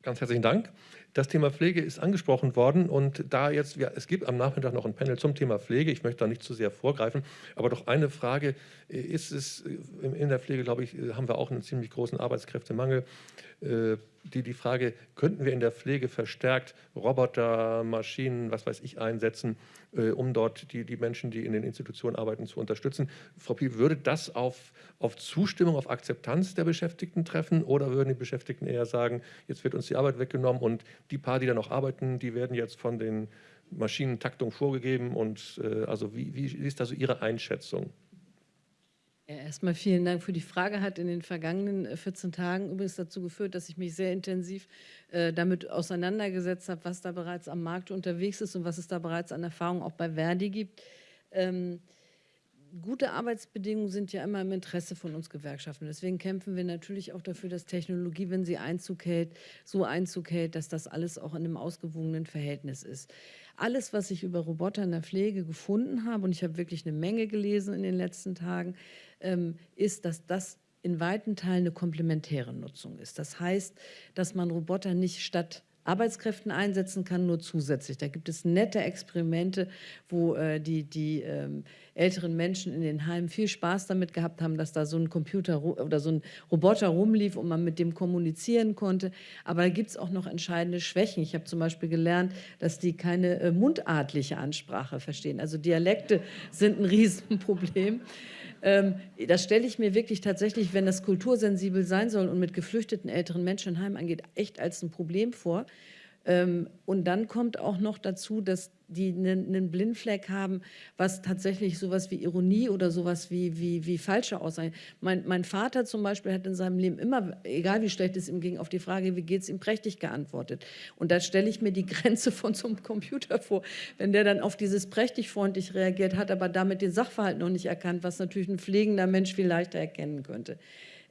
Ganz herzlichen Dank. Das Thema Pflege ist angesprochen worden und da jetzt, ja, es gibt am Nachmittag noch ein Panel zum Thema Pflege, ich möchte da nicht zu sehr vorgreifen, aber doch eine Frage, ist es, in der Pflege, glaube ich, haben wir auch einen ziemlich großen Arbeitskräftemangel, äh, die, die Frage, könnten wir in der Pflege verstärkt Roboter, Maschinen, was weiß ich, einsetzen, äh, um dort die, die Menschen, die in den Institutionen arbeiten, zu unterstützen. Frau Piep, würde das auf, auf Zustimmung, auf Akzeptanz der Beschäftigten treffen oder würden die Beschäftigten eher sagen, jetzt wird uns die Arbeit weggenommen und die paar, die da noch arbeiten, die werden jetzt von den Maschinentaktung vorgegeben und äh, also wie, wie ist da so Ihre Einschätzung? Ja, erstmal vielen Dank für die Frage. Hat in den vergangenen 14 äh, Tagen übrigens dazu geführt, dass ich mich sehr intensiv äh, damit auseinandergesetzt habe, was da bereits am Markt unterwegs ist und was es da bereits an Erfahrung auch bei Verdi gibt. Ähm, gute Arbeitsbedingungen sind ja immer im Interesse von uns Gewerkschaften. Deswegen kämpfen wir natürlich auch dafür, dass Technologie, wenn sie Einzug hält, so Einzug hält, dass das alles auch in einem ausgewogenen Verhältnis ist. Alles, was ich über Roboter in der Pflege gefunden habe, und ich habe wirklich eine Menge gelesen in den letzten Tagen, ähm, ist, dass das in weiten Teilen eine komplementäre Nutzung ist. Das heißt, dass man Roboter nicht statt Arbeitskräften einsetzen kann, nur zusätzlich. Da gibt es nette Experimente, wo äh, die, die ähm, älteren Menschen in den Heimen viel Spaß damit gehabt haben, dass da so ein Computer oder so ein Roboter rumlief und man mit dem kommunizieren konnte. Aber da gibt es auch noch entscheidende Schwächen. Ich habe zum Beispiel gelernt, dass die keine äh, mundartliche Ansprache verstehen. Also Dialekte sind ein <laughs> Riesenproblem. Ähm, das stelle ich mir wirklich tatsächlich, wenn das kultursensibel sein soll und mit geflüchteten älteren Menschen in Heim angeht, echt als ein Problem vor. Ähm, und dann kommt auch noch dazu, dass die einen Blindfleck haben, was tatsächlich sowas wie Ironie oder sowas wie, wie, wie falsche Aussagen. Mein, mein Vater zum Beispiel hat in seinem Leben immer, egal wie schlecht es ihm ging, auf die Frage, wie geht es ihm, prächtig geantwortet. Und da stelle ich mir die <laughs> Grenze von so einem Computer vor, wenn der dann auf dieses prächtig freundlich reagiert hat, aber damit den Sachverhalt noch nicht erkannt, was natürlich ein pflegender Mensch viel leichter erkennen könnte.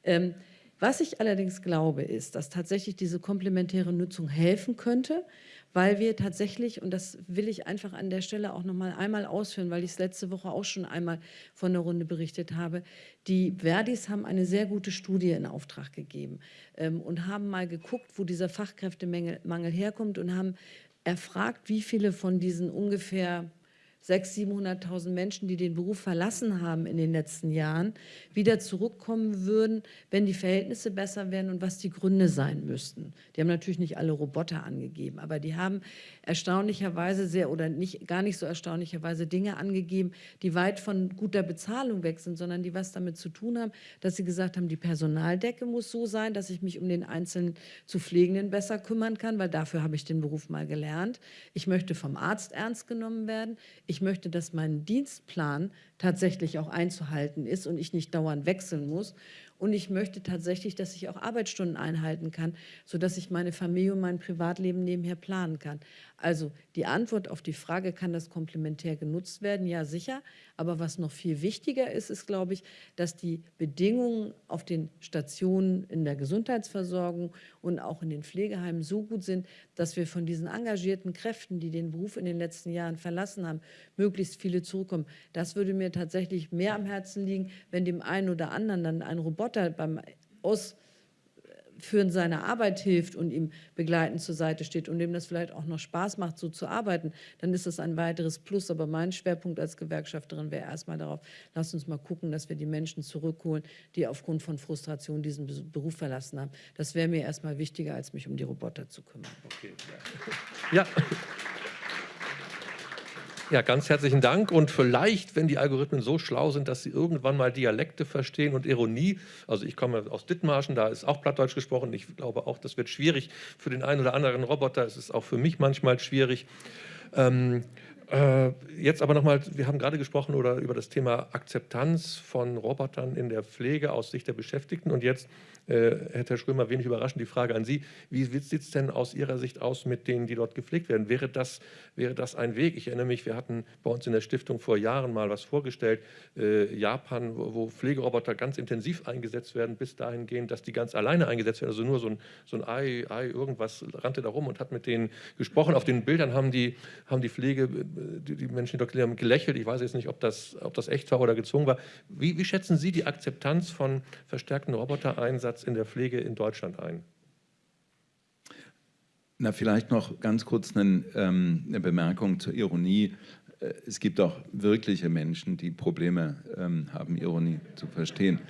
Ähm, was ich allerdings glaube, ist, dass tatsächlich diese komplementäre Nutzung helfen könnte, weil wir tatsächlich, und das will ich einfach an der Stelle auch noch mal einmal ausführen, weil ich es letzte Woche auch schon einmal von der Runde berichtet habe, die Verdis haben eine sehr gute Studie in Auftrag gegeben ähm, und haben mal geguckt, wo dieser Fachkräftemangel herkommt und haben erfragt, wie viele von diesen ungefähr 600.000, 700.000 Menschen, die den Beruf verlassen haben in den letzten Jahren, wieder zurückkommen würden, wenn die Verhältnisse besser wären und was die Gründe sein müssten. Die haben natürlich nicht alle Roboter angegeben, aber die haben erstaunlicherweise sehr oder nicht, gar nicht so erstaunlicherweise Dinge angegeben, die weit von guter Bezahlung weg sind, sondern die was damit zu tun haben, dass sie gesagt haben, die Personaldecke muss so sein, dass ich mich um den einzelnen zu Pflegenden besser kümmern kann, weil dafür habe ich den Beruf mal gelernt. Ich möchte vom Arzt ernst genommen werden. Ich möchte, dass mein Dienstplan tatsächlich auch einzuhalten ist und ich nicht dauernd wechseln muss. Und ich möchte tatsächlich, dass ich auch Arbeitsstunden einhalten kann, sodass ich meine Familie und mein Privatleben nebenher planen kann. Also die Antwort auf die Frage, kann das komplementär genutzt werden? Ja, sicher. Aber was noch viel wichtiger ist, ist, glaube ich, dass die Bedingungen auf den Stationen in der Gesundheitsversorgung und auch in den Pflegeheimen so gut sind, dass wir von diesen engagierten Kräften, die den Beruf in den letzten Jahren verlassen haben, möglichst viele zurückkommen. Das würde mir tatsächlich mehr am Herzen liegen, wenn dem einen oder anderen dann ein Roboter beim Aus Führen seiner Arbeit hilft und ihm begleitend zur Seite steht und dem das vielleicht auch noch Spaß macht, so zu arbeiten, dann ist das ein weiteres Plus. Aber mein Schwerpunkt als Gewerkschafterin wäre erstmal darauf, lasst uns mal gucken, dass wir die Menschen zurückholen, die aufgrund von Frustration diesen Beruf verlassen haben. Das wäre mir erstmal wichtiger, als mich um die Roboter zu kümmern. Okay. Ja. Ja, ganz herzlichen Dank. Und vielleicht, wenn die Algorithmen so schlau sind, dass sie irgendwann mal Dialekte verstehen und Ironie, also ich komme aus Dithmarschen, da ist auch Plattdeutsch gesprochen. Ich glaube auch, das wird schwierig für den einen oder anderen Roboter. Es ist auch für mich manchmal schwierig. Ähm, Äh, jetzt aber nochmal, wir haben gerade gesprochen oder über das Thema Akzeptanz von Robotern in der Pflege aus Sicht der Beschäftigten und jetzt Herr Schrömer, wenig überraschend die Frage an Sie. Wie sieht es denn aus Ihrer Sicht aus mit denen, die dort gepflegt werden? Wäre das, wäre das ein Weg? Ich erinnere mich, wir hatten bei uns in der Stiftung vor Jahren mal was vorgestellt, äh, Japan, wo, wo, Pflegeroboter ganz intensiv eingesetzt werden, bis dahin gehen, dass die ganz alleine eingesetzt werden. Also nur so ein, so ein Ei, Ei, irgendwas rannte da rum und hat mit denen gesprochen. Auf den Bildern haben die, haben die Pflege, die, die Menschen, die dort haben gelächelt. Ich weiß jetzt nicht, ob das, ob das echt war oder gezwungen war. Wie, wie schätzen Sie die Akzeptanz von verstärkten Robotereinsatz Einsatz in der Pflege in Deutschland ein? Na, vielleicht noch ganz kurz eine, ähm, eine Bemerkung zur Ironie. Äh, es gibt auch wirkliche Menschen, die Probleme ähm, haben, Ironie zu verstehen.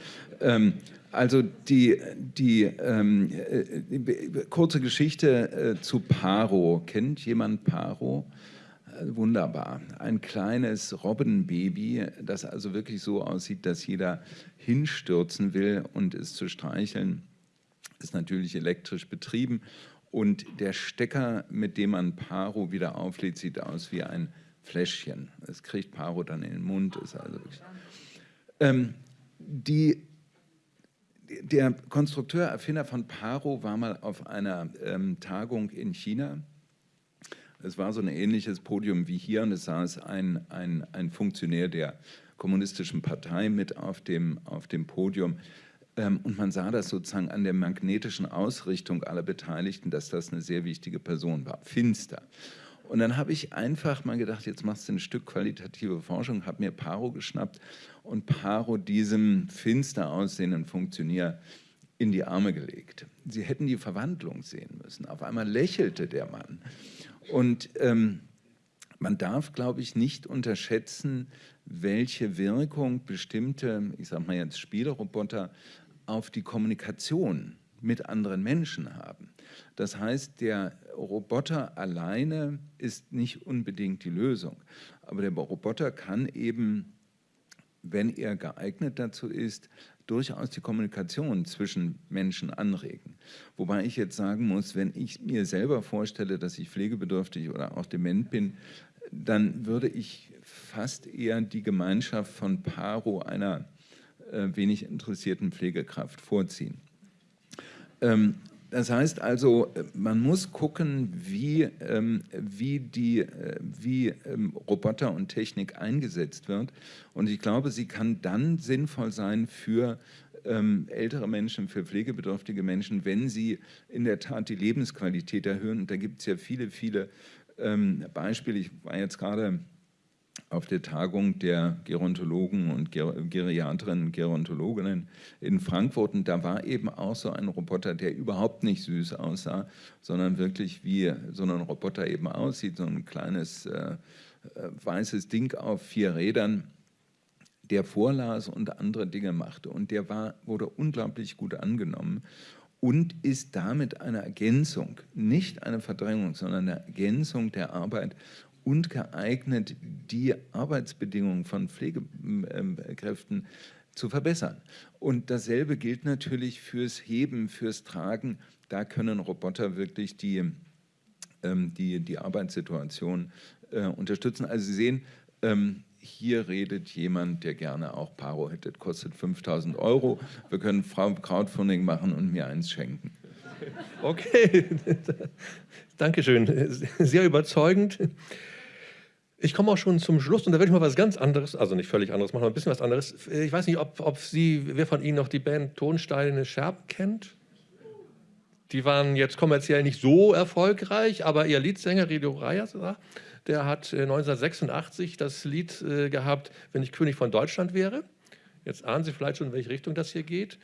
Ähm, also die, die, ähm, äh, die kurze Geschichte äh, zu Paro. Kennt jemand Paro? Äh, wunderbar. Ein kleines Robbenbaby, das also wirklich so aussieht, dass jeder hinstürzen will und es zu streicheln, ist natürlich elektrisch betrieben. Und der Stecker, mit dem man Paro wieder auflädt, sieht aus wie ein Fläschchen. Das kriegt Paro dann in den Mund. Ist also ähm, die, der Konstrukteur, Erfinder von Paro war mal auf einer ähm, Tagung in China. Es war so ein ähnliches Podium wie hier und es saß ein, ein, ein Funktionär der kommunistischen Partei mit auf dem, auf dem Podium. Ähm, und man sah das sozusagen an der magnetischen Ausrichtung aller Beteiligten, dass das eine sehr wichtige Person war, finster. Und dann habe ich einfach mal gedacht, jetzt machst du ein Stück qualitative Forschung, habe mir Paro geschnappt und Paro diesem finster aussehenden Funktionär in die Arme gelegt. Sie hätten die Verwandlung sehen müssen. Auf einmal lächelte der Mann. Und ähm, man darf, glaube ich, nicht unterschätzen, welche Wirkung bestimmte, ich sage mal jetzt Spieleroboter, auf die Kommunikation mit anderen Menschen haben. Das heißt, der Roboter alleine ist nicht unbedingt die Lösung, aber der Roboter kann eben, wenn er geeignet dazu ist, durchaus die Kommunikation zwischen Menschen anregen. Wobei ich jetzt sagen muss, wenn ich mir selber vorstelle, dass ich pflegebedürftig oder auch dement bin, dann würde ich fast eher die Gemeinschaft von Paro einer äh, wenig interessierten Pflegekraft vorziehen. Ähm, das heißt also, man muss gucken, wie, ähm, wie, die, äh, wie ähm, Roboter und Technik eingesetzt wird. Und ich glaube, sie kann dann sinnvoll sein für ähm, ältere Menschen, für pflegebedürftige Menschen, wenn sie in der Tat die Lebensqualität erhöhen. Und da gibt es ja viele, viele ähm, Beispiel, ich war jetzt gerade auf der Tagung der Gerontologen und Ger Geriatrinnen und Gerontologinnen in Frankfurt. Und da war eben auch so ein Roboter, der überhaupt nicht süß aussah, sondern wirklich wie so ein Roboter eben aussieht, so ein kleines äh, äh weißes Ding auf vier Rädern, der vorlas und andere Dinge machte. Und der war, wurde unglaublich gut angenommen und ist damit eine Ergänzung, nicht eine Verdrängung, sondern eine Ergänzung der Arbeit und geeignet, die Arbeitsbedingungen von Pflegekräften zu verbessern. Und dasselbe gilt natürlich fürs Heben, fürs Tragen. Da können Roboter wirklich die, ähm, die, die Arbeitssituation äh, unterstützen. Also Sie sehen, ähm, hier redet jemand, der gerne auch Paro hätte, kostet 5000 Euro. Wir können Crowdfunding machen und mir eins schenken. Okay, <laughs> Dankeschön. Sehr überzeugend. Ich komme auch schon zum Schluss und da werde ich mal was ganz anderes, also nicht völlig anderes, machen wir ein bisschen was anderes. Ich weiß nicht, ob, ob Sie, wer von Ihnen noch die Band Tonsteine Scherben kennt? Die waren jetzt kommerziell nicht so erfolgreich, aber Ihr Leadsänger Rido Reyes, der hat 1986 äh, das Lied äh, gehabt, wenn ich König von Deutschland wäre. Jetzt ahnen Sie vielleicht schon, in welche Richtung das hier geht.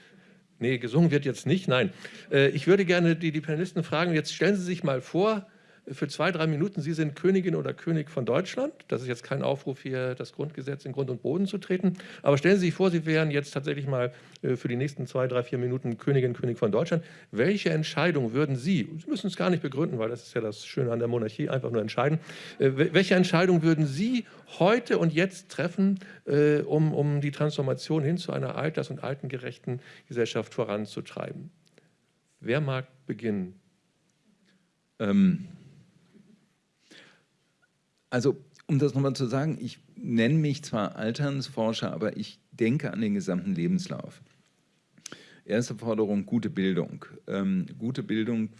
Nee, gesungen wird jetzt nicht, nein. Äh, ich würde gerne die, die Panelisten fragen, jetzt stellen Sie sich mal vor, für zwei, drei Minuten, Sie sind Königin oder König von Deutschland. Das ist jetzt kein Aufruf, hier das Grundgesetz in Grund und Boden zu treten. Aber stellen Sie sich vor, Sie wären jetzt tatsächlich mal äh, für die nächsten zwei, drei, vier Minuten Königin, König von Deutschland. Welche Entscheidung würden Sie, Sie müssen es gar nicht begründen, weil das ist ja das Schöne an der Monarchie, einfach nur entscheiden, äh, welche Entscheidung würden Sie heute und jetzt treffen, äh, um, um die Transformation hin zu einer alters- und altengerechten Gesellschaft voranzutreiben? Wer mag beginnen? Ähm, also um das nochmal zu sagen, ich nenne mich zwar Alternsforscher, aber ich denke an den gesamten Lebenslauf. Erste Forderung, gute Bildung. Ähm, gute Bildung,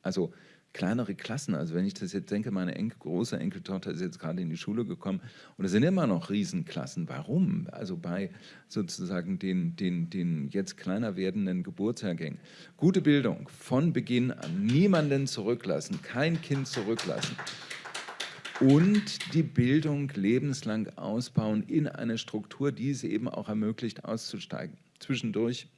also kleinere Klassen. Also wenn ich das jetzt denke, meine Enkel, große Enkeltochter ist jetzt gerade in die Schule gekommen und es sind immer noch Riesenklassen. Warum? Also bei sozusagen den, den, den jetzt kleiner werdenden Geburtsjahrgängen. Gute Bildung von Beginn an. Niemanden zurücklassen, kein Kind zurücklassen. Und die Bildung lebenslang ausbauen in eine Struktur, die es eben auch ermöglicht, auszusteigen. Zwischendurch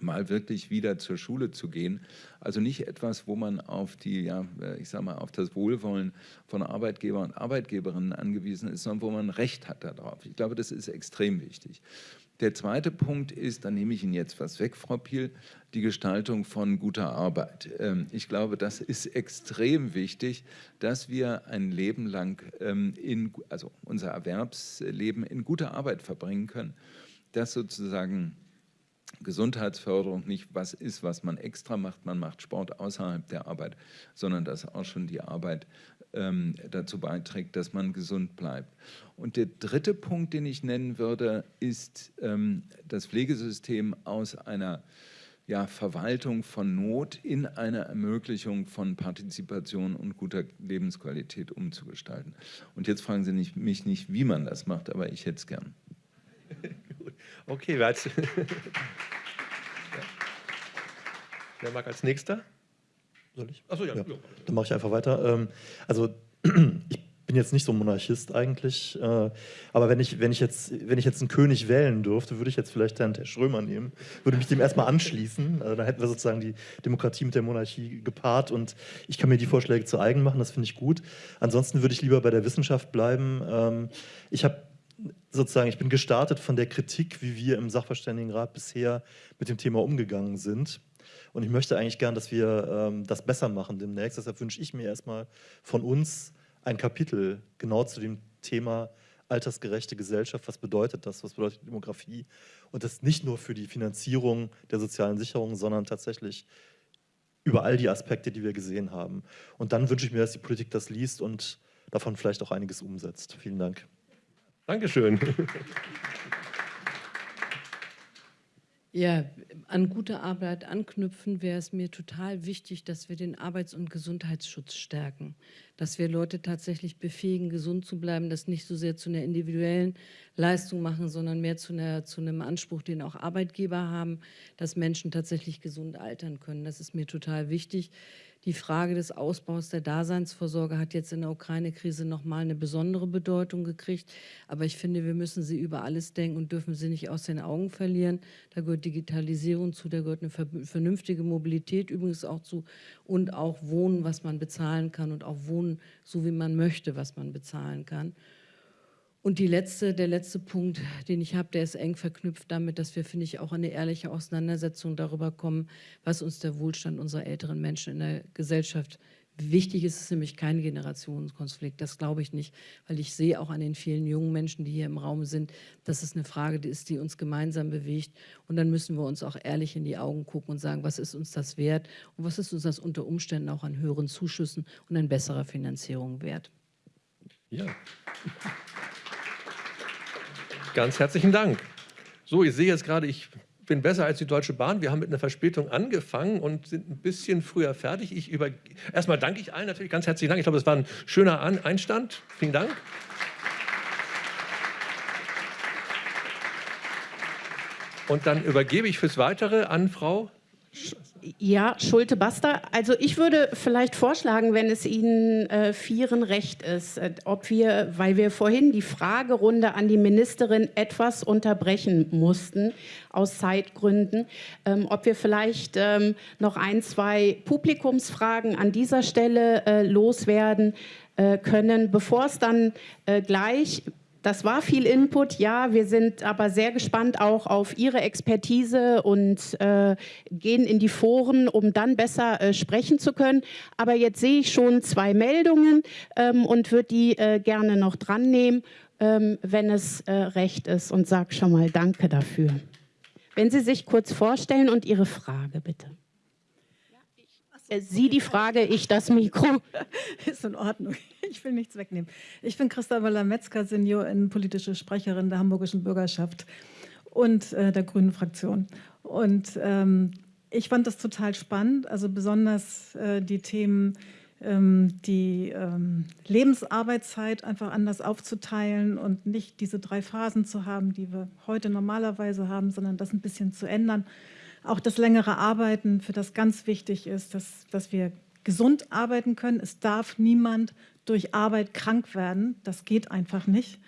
mal wirklich wieder zur Schule zu gehen. Also nicht etwas, wo man auf die, ja, ich sag mal, auf das Wohlwollen von Arbeitgeber und Arbeitgeberinnen angewiesen ist, sondern wo man Recht hat darauf. Ich glaube, das ist extrem wichtig. Der zweite Punkt ist, da nehme ich Ihnen jetzt was weg, Frau Piel, die Gestaltung von guter Arbeit. Ähm, ich glaube, das ist extrem wichtig, dass wir ein Leben lang, ähm, in, also unser Erwerbsleben in guter Arbeit verbringen können. Das sozusagen Gesundheitsförderung nicht was ist, was man extra macht, man macht Sport außerhalb der Arbeit, sondern dass auch schon die Arbeit ähm, dazu beiträgt, dass man gesund bleibt. Und der dritte Punkt, den ich nennen würde, ist ähm, das Pflegesystem aus einer ja, Verwaltung von Not in eine Ermöglichung von Partizipation und guter Lebensqualität umzugestalten. Und jetzt fragen Sie nicht, mich nicht, wie man das macht, aber ich hätte es gern. <laughs> Okay, wer, als, <laughs> wer mag als nächster? Soll ich? Achso, ja. ja. Dann mache ich einfach weiter. Ähm, also <clears throat> ich bin jetzt nicht so ein Monarchist eigentlich, äh, aber wenn ich, wenn, ich jetzt, wenn ich jetzt einen König wählen dürfte, würde ich jetzt vielleicht Herrn Schrömer nehmen, würde mich dem erstmal anschließen. Also dann hätten wir sozusagen die Demokratie mit der Monarchie gepaart und ich kann mir die Vorschläge zu eigen machen, das finde ich gut. Ansonsten würde ich lieber bei der Wissenschaft bleiben. Ähm, ich habe sozusagen, ich bin gestartet von der Kritik, wie wir im Sachverständigenrat bisher mit dem Thema umgegangen sind. Und ich möchte eigentlich gern, dass wir ähm, das besser machen demnächst. Deshalb wünsche ich mir erstmal von uns ein Kapitel genau zu dem Thema altersgerechte Gesellschaft. Was bedeutet das? Was bedeutet Demografie? Und das nicht nur für die Finanzierung der sozialen Sicherung, sondern tatsächlich über all die Aspekte, die wir gesehen haben. Und dann wünsche ich mir, dass die Politik das liest und davon vielleicht auch einiges umsetzt. Vielen Dank. Dankeschön. Ja, an gute Arbeit anknüpfen wäre es mir total wichtig, dass wir den Arbeits- und Gesundheitsschutz stärken. Dass wir Leute tatsächlich befähigen, gesund zu bleiben, das nicht so sehr zu einer individuellen Leistung machen, sondern mehr zu, einer, zu einem Anspruch, den auch Arbeitgeber haben, dass Menschen tatsächlich gesund altern können. Das ist mir total wichtig. Die Frage des Ausbaus der Daseinsvorsorge hat jetzt in der Ukraine-Krise nochmal eine besondere Bedeutung gekriegt. Aber ich finde, wir müssen sie über alles denken und dürfen sie nicht aus den Augen verlieren. Da gehört Digitalisierung zu, da gehört eine vernünftige Mobilität übrigens auch zu und auch Wohnen, was man bezahlen kann und auch Wohnen, so wie man möchte, was man bezahlen kann. Und die letzte, der letzte Punkt, den ich habe, der ist eng verknüpft damit, dass wir, finde ich, auch eine ehrliche Auseinandersetzung darüber kommen, was uns der Wohlstand unserer älteren Menschen in der Gesellschaft Wichtig ist es nämlich kein Generationskonflikt, das glaube ich nicht, weil ich sehe auch an den vielen jungen Menschen, die hier im Raum sind, dass es eine Frage ist, die uns gemeinsam bewegt. Und dann müssen wir uns auch ehrlich in die Augen gucken und sagen, was ist uns das wert und was ist uns das unter Umständen auch an höheren Zuschüssen und an besserer Finanzierung wert. Ja. Ganz herzlichen Dank. So, ich sehe jetzt gerade, ich bin besser als die Deutsche Bahn. Wir haben mit einer Verspätung angefangen und sind ein bisschen früher fertig. Ich über Erstmal danke ich allen natürlich ganz herzlichen Dank. Ich glaube, es war ein schöner Einstand. Vielen Dank. Und dann übergebe ich fürs Weitere an Frau ja, Schulte-Basta. Also ich würde vielleicht vorschlagen, wenn es Ihnen äh, Vieren recht ist, äh, ob wir, weil wir vorhin die Fragerunde an die Ministerin etwas unterbrechen mussten, aus Zeitgründen, ähm, ob wir vielleicht ähm, noch ein, zwei Publikumsfragen an dieser Stelle äh, loswerden äh, können, bevor es dann äh, gleich das war viel Input, ja. Wir sind aber sehr gespannt auch auf Ihre Expertise und äh, gehen in die Foren, um dann besser äh, sprechen zu können. Aber jetzt sehe ich schon zwei Meldungen ähm, und würde die äh, gerne noch dran nehmen, ähm, wenn es äh, recht ist und sage schon mal Danke dafür. Wenn Sie sich kurz vorstellen und Ihre Frage bitte. Äh, Sie die Frage, ich das Mikro. <laughs> Ist in Ordnung. Ich will nichts wegnehmen. Ich bin Christa Möller-Metzger, Senior politische Sprecherin der hamburgischen Bürgerschaft und äh, der Grünen Fraktion. Und ähm, ich fand das total spannend, also besonders äh, die Themen, ähm, die ähm, Lebensarbeitszeit einfach anders aufzuteilen und nicht diese drei Phasen zu haben, die wir heute normalerweise haben, sondern das ein bisschen zu ändern. Auch das längere Arbeiten, für das ganz wichtig ist, dass, dass wir gesund arbeiten können. Es darf niemand durch Arbeit krank werden. Das geht einfach nicht.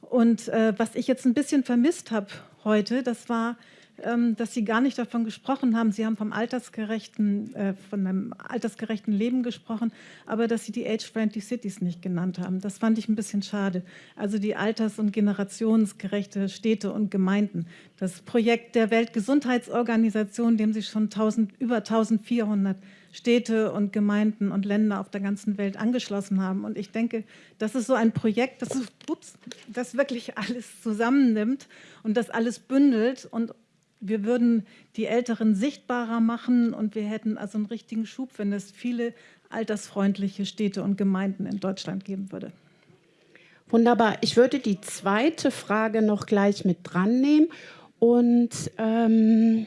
Und äh, was ich jetzt ein bisschen vermisst habe heute, das war, dass Sie gar nicht davon gesprochen haben. Sie haben vom altersgerechten, äh, von einem altersgerechten Leben gesprochen, aber dass Sie die Age-Friendly Cities nicht genannt haben. Das fand ich ein bisschen schade. Also die alters- und generationsgerechte Städte und Gemeinden. Das Projekt der Weltgesundheitsorganisation, dem sich schon 1000, über 1400 Städte und Gemeinden und Länder auf der ganzen Welt angeschlossen haben. Und ich denke, das ist so ein Projekt, das, ups, das wirklich alles zusammennimmt und das alles bündelt. Und wir würden die Älteren sichtbarer machen und wir hätten also einen richtigen Schub, wenn es viele altersfreundliche Städte und Gemeinden in Deutschland geben würde. Wunderbar. Ich würde die zweite Frage noch gleich mit dran nehmen und ähm,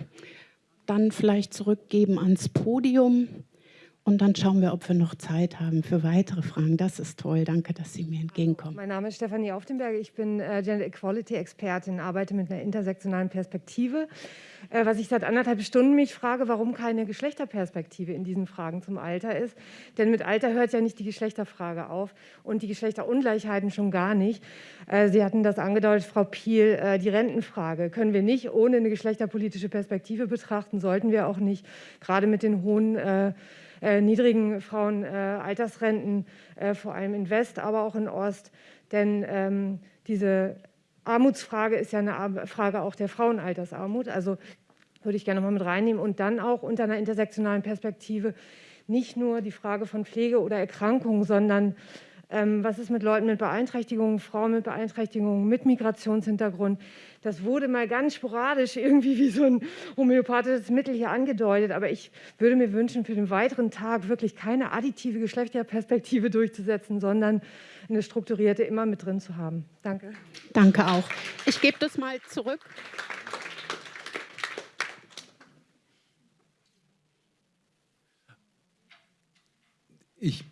dann vielleicht zurückgeben ans Podium. Und dann schauen wir, ob wir noch Zeit haben für weitere Fragen. Das ist toll. Danke, dass Sie mir entgegenkommen. Mein Name ist Stefanie Aufdenberg. Ich bin äh, Gender Equality Expertin, arbeite mit einer intersektionalen Perspektive. Äh, was ich seit anderthalb Stunden mich frage, warum keine Geschlechterperspektive in diesen Fragen zum Alter ist. Denn mit Alter hört ja nicht die Geschlechterfrage auf und die Geschlechterungleichheiten schon gar nicht. Äh, Sie hatten das angedeutet, Frau Piel, äh, die Rentenfrage können wir nicht ohne eine geschlechterpolitische Perspektive betrachten, sollten wir auch nicht, gerade mit den hohen äh, niedrigen Frauenaltersrenten, äh, äh, vor allem in West, aber auch in Ost. Denn ähm, diese Armutsfrage ist ja eine Frage auch der Frauenaltersarmut. Also würde ich gerne mal mit reinnehmen. Und dann auch unter einer intersektionalen Perspektive nicht nur die Frage von Pflege oder Erkrankung, sondern was ist mit Leuten mit Beeinträchtigungen, Frauen mit Beeinträchtigungen, mit Migrationshintergrund. Das wurde mal ganz sporadisch irgendwie wie so ein homöopathisches Mittel hier angedeutet. Aber ich würde mir wünschen, für den weiteren Tag wirklich keine additive Geschlechterperspektive durchzusetzen, sondern eine strukturierte immer mit drin zu haben. Danke. Danke auch. Ich gebe das mal zurück. Ich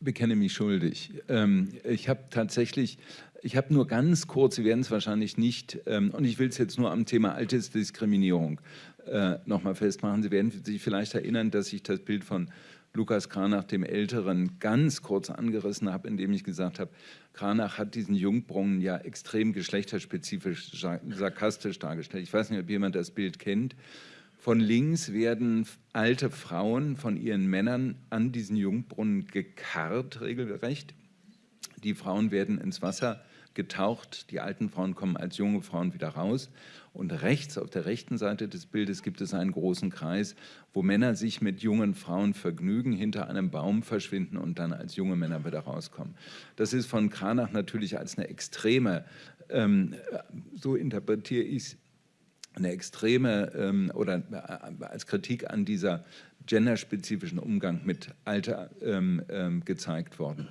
bekenne mich schuldig. Ähm, ich habe tatsächlich, ich habe nur ganz kurz, Sie werden es wahrscheinlich nicht, ähm, und ich will es jetzt nur am Thema Altersdiskriminierung äh, nochmal festmachen. Sie werden sich vielleicht erinnern, dass ich das Bild von Lukas Kranach, dem Älteren, ganz kurz angerissen habe, indem ich gesagt habe, Kranach hat diesen Jungbrunnen ja extrem geschlechterspezifisch, sarkastisch dargestellt. Ich weiß nicht, ob jemand das Bild kennt. Von links werden alte Frauen von ihren Männern an diesen Jungbrunnen gekarrt, regelrecht. Die Frauen werden ins Wasser getaucht, die alten Frauen kommen als junge Frauen wieder raus. Und rechts, auf der rechten Seite des Bildes, gibt es einen großen Kreis, wo Männer sich mit jungen Frauen vergnügen, hinter einem Baum verschwinden und dann als junge Männer wieder rauskommen. Das ist von Kranach natürlich als eine extreme, ähm, so interpretiere ich es, eine extreme ähm, oder äh, als Kritik an dieser genderspezifischen Umgang mit Alter ähm, ähm, gezeigt worden.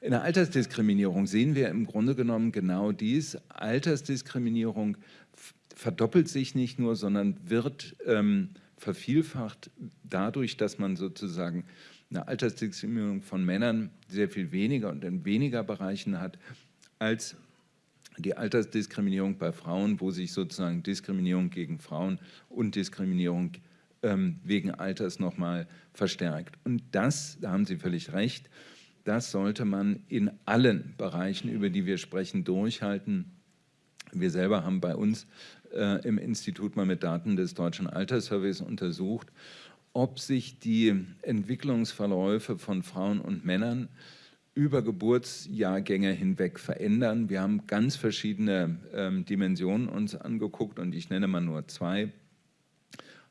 In der Altersdiskriminierung sehen wir im Grunde genommen genau dies. Altersdiskriminierung verdoppelt sich nicht nur, sondern wird ähm, vervielfacht dadurch, dass man sozusagen eine Altersdiskriminierung von Männern sehr viel weniger und in weniger Bereichen hat als die Altersdiskriminierung bei Frauen, wo sich sozusagen Diskriminierung gegen Frauen und Diskriminierung ähm, wegen Alters nochmal verstärkt. Und das, da haben Sie völlig recht, das sollte man in allen Bereichen, über die wir sprechen, durchhalten. Wir selber haben bei uns äh, im Institut mal mit Daten des Deutschen Alterssurveys untersucht, ob sich die Entwicklungsverläufe von Frauen und Männern über Geburtsjahrgänge hinweg verändern. Wir haben ganz verschiedene ähm, Dimensionen uns angeguckt und ich nenne mal nur zwei.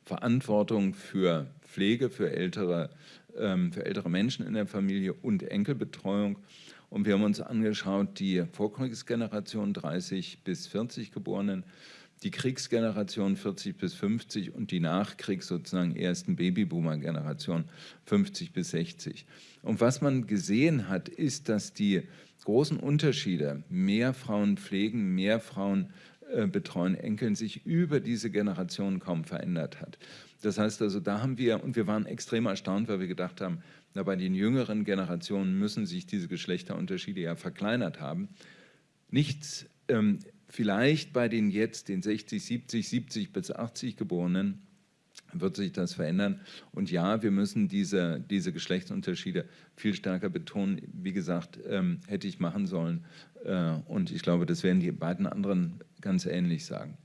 Verantwortung für Pflege, für ältere, ähm, für ältere Menschen in der Familie und Enkelbetreuung. Und wir haben uns angeschaut, die Vorkriegsgeneration 30 bis 40 Geborenen, die Kriegsgeneration 40 bis 50 und die Nachkriegs sozusagen ersten Babyboomer-Generation 50 bis 60. Und was man gesehen hat, ist, dass die großen Unterschiede, mehr Frauen pflegen, mehr Frauen äh, betreuen Enkeln, sich über diese Generation kaum verändert hat. Das heißt also, da haben wir, und wir waren extrem erstaunt, weil wir gedacht haben, na, bei den jüngeren Generationen müssen sich diese Geschlechterunterschiede ja verkleinert haben. Nichts ähm, Vielleicht bei den jetzt, den 60, 70, 70 bis 80 Geborenen, wird sich das verändern. Und ja, wir müssen diese, diese Geschlechtsunterschiede viel stärker betonen. Wie gesagt, ähm, hätte ich machen sollen. Äh, und ich glaube, das werden die beiden anderen ganz ähnlich sagen.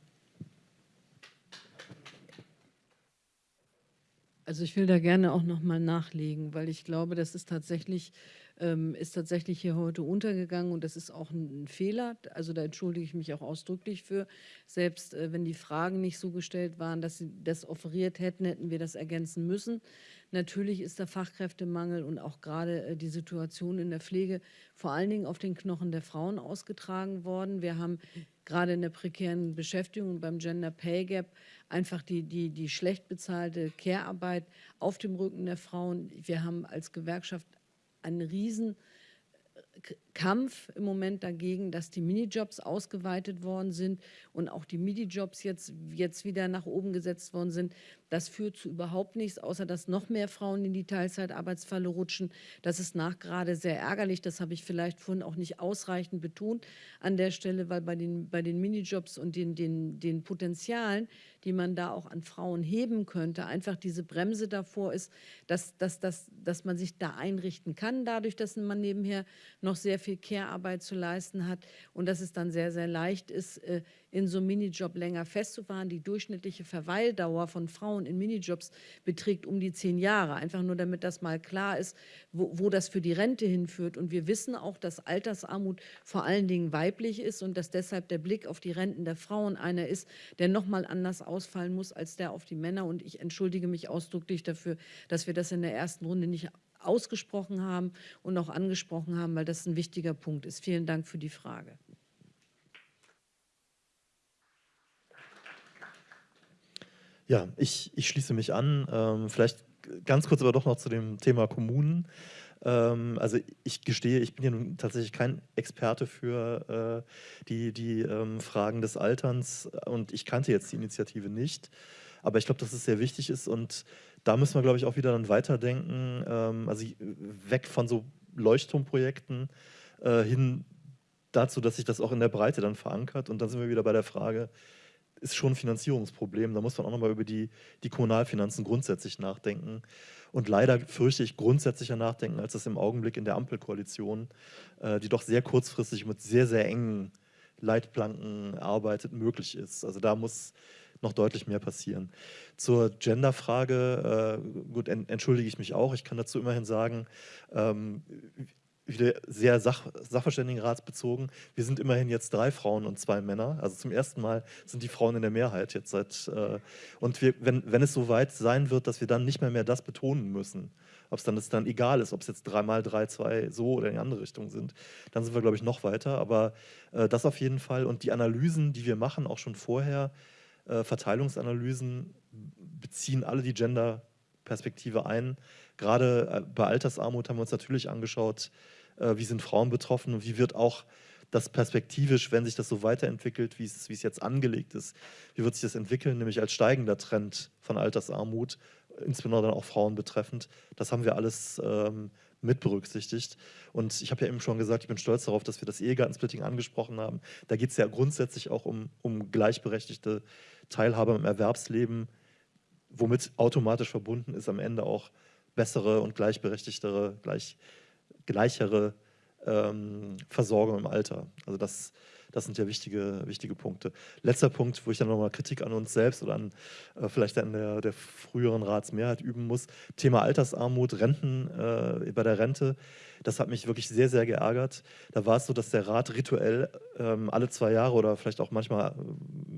Also ich will da gerne auch noch mal nachlegen, weil ich glaube, das ist tatsächlich ähm, ist tatsächlich hier heute untergegangen und das ist auch ein, ein, Fehler. Also da entschuldige ich mich auch ausdrücklich für. Selbst äh, wenn die Fragen nicht so gestellt waren, dass sie das offeriert hätten, hätten wir das ergänzen müssen. Natürlich ist der Fachkräftemangel und auch gerade äh, die Situation in der Pflege vor allen Dingen auf den Knochen der Frauen ausgetragen worden. Wir haben gerade in der prekären Beschäftigung und beim Gender Pay Gap einfach die, die, die schlecht bezahlte Care-Arbeit auf dem Rücken der Frauen. Wir haben als Gewerkschaft einen riesen Kampf im Moment dagegen, dass die Minijobs ausgeweitet worden sind und auch die Minijobs jetzt, jetzt wieder nach oben gesetzt worden sind. Das führt zu überhaupt nichts, außer dass noch mehr Frauen in die Teilzeitarbeitsfalle rutschen. Das ist nachgerade sehr ärgerlich. Das habe ich vielleicht vorhin auch nicht ausreichend betont an der Stelle, weil bei den, bei den Minijobs und den, den, den Potenzialen, die man da auch an Frauen heben könnte, einfach diese Bremse davor ist, dass, dass, dass, dass man sich da einrichten kann, dadurch, dass man nebenher noch sehr viel Care-Arbeit zu leisten hat und dass es dann sehr, sehr leicht ist, äh, in so einem Minijob länger festzufahren. Die durchschnittliche Verweildauer von Frauen in Minijobs beträgt um die zehn Jahre. Einfach nur, damit das mal klar ist, wo, wo das für die Rente hinführt. Und wir wissen auch, dass Altersarmut vor allen Dingen weiblich ist und dass deshalb der Blick auf die Renten der Frauen einer ist, der noch mal anders ausfallen muss als der auf die Männer. Und ich entschuldige mich ausdrücklich dafür, dass wir das in der ersten Runde nicht ausgesprochen haben und auch angesprochen haben, weil das ein wichtiger Punkt ist. Vielen Dank für die Frage. Ja, ich, ich schließe mich an. Ähm, vielleicht ganz kurz aber doch noch zu dem Thema Kommunen. Ähm, also ich gestehe, ich bin ja nun tatsächlich kein Experte für äh, die, die ähm, Fragen des Alterns und ich kannte jetzt die Initiative nicht. Aber ich glaube, dass es sehr wichtig ist und da müssen wir, glaube ich, auch wieder dann weiterdenken, ähm, also weg von so Leuchtturmprojekten äh, hin dazu, dass sich das auch in der Breite dann verankert. Und dann sind wir wieder bei der Frage, ist schon ein Finanzierungsproblem. Da muss man auch nochmal über die, die Kommunalfinanzen grundsätzlich nachdenken. Und leider fürchte ich grundsätzlicher nachdenken, als das im Augenblick in der Ampelkoalition, äh, die doch sehr kurzfristig mit sehr, sehr engen Leitplanken arbeitet, möglich ist. Also da muss noch deutlich mehr passieren. Zur Genderfrage, äh, gut, en entschuldige ich mich auch. Ich kann dazu immerhin sagen, ähm, wieder sehr sach sachverständigenratsbezogen. Wir sind immerhin jetzt drei Frauen und zwei Männer. Also zum ersten Mal sind die Frauen in der Mehrheit jetzt seit. Äh, und wir, wenn, wenn es so weit sein wird, dass wir dann nicht mehr mehr das betonen müssen, ob es dann dann egal ist, ob es jetzt dreimal drei, zwei so oder in die andere Richtung sind, dann sind wir, glaube ich, noch weiter. Aber äh, das auf jeden Fall. Und die Analysen, die wir machen, auch schon vorher, äh, Verteilungsanalysen beziehen alle die Gender-Perspektive ein. Gerade äh, bei Altersarmut haben wir uns natürlich angeschaut, äh, wie sind Frauen betroffen und wie wird auch das perspektivisch, wenn sich das so weiterentwickelt, wie es, wie es jetzt angelegt ist, wie wird sich das entwickeln, nämlich als steigender Trend von Altersarmut, insbesondere auch Frauen betreffend. Das haben wir alles ähm, mit berücksichtigt. Und ich habe ja eben schon gesagt, ich bin stolz darauf, dass wir das Ehegattensplitting angesprochen haben. Da geht es ja grundsätzlich auch um, um gleichberechtigte Teilhabe im Erwerbsleben, womit automatisch verbunden ist am Ende auch bessere und gleichberechtigtere, gleich, gleichere ähm, Versorgung im Alter. Also das, das sind ja wichtige, wichtige Punkte. Letzter Punkt, wo ich dann nochmal Kritik an uns selbst oder an äh, vielleicht an der, der früheren Ratsmehrheit üben muss. Thema Altersarmut, Renten äh, bei der Rente. Das hat mich wirklich sehr, sehr geärgert. Da war es so, dass der Rat rituell ähm, alle zwei Jahre oder vielleicht auch manchmal äh,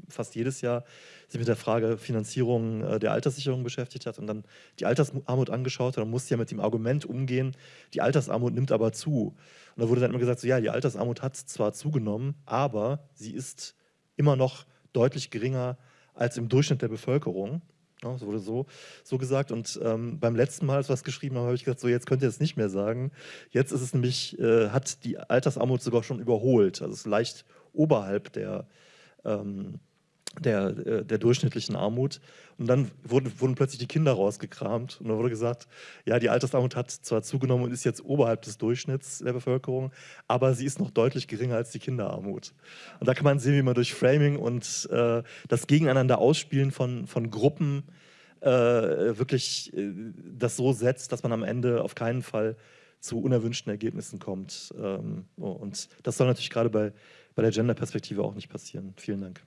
fast jedes Jahr sich mit der Frage Finanzierung äh, der Alterssicherung beschäftigt hat und dann die Altersarmut angeschaut hat. Man musste ja mit dem Argument umgehen, die Altersarmut nimmt aber zu. Und da wurde dann immer gesagt, so, ja, die Altersarmut hat zwar zugenommen, aber sie ist immer noch deutlich geringer als im Durchschnitt der Bevölkerung. Ja, das wurde so, so gesagt. Und ähm, beim letzten Mal, als wir es geschrieben haben, habe ich gesagt, so jetzt könnt ihr es nicht mehr sagen. Jetzt ist es nämlich, äh, hat die Altersarmut sogar schon überholt. Also es ist leicht oberhalb der, ähm, der, äh, der durchschnittlichen Armut. Und dann wurden, wurden plötzlich die Kinder rausgekramt und dann wurde gesagt, ja, die Altersarmut hat zwar zugenommen und ist jetzt oberhalb des Durchschnitts der Bevölkerung, aber sie ist noch deutlich geringer als die Kinderarmut. Und da kann man sehen, wie man durch Framing und äh, das Gegeneinander ausspielen von, von Gruppen äh, wirklich äh, das so setzt, dass man am Ende auf keinen Fall zu unerwünschten Ergebnissen kommt. Ähm, und das soll natürlich gerade bei, bei der Gender-Perspektive auch nicht passieren. Vielen Dank.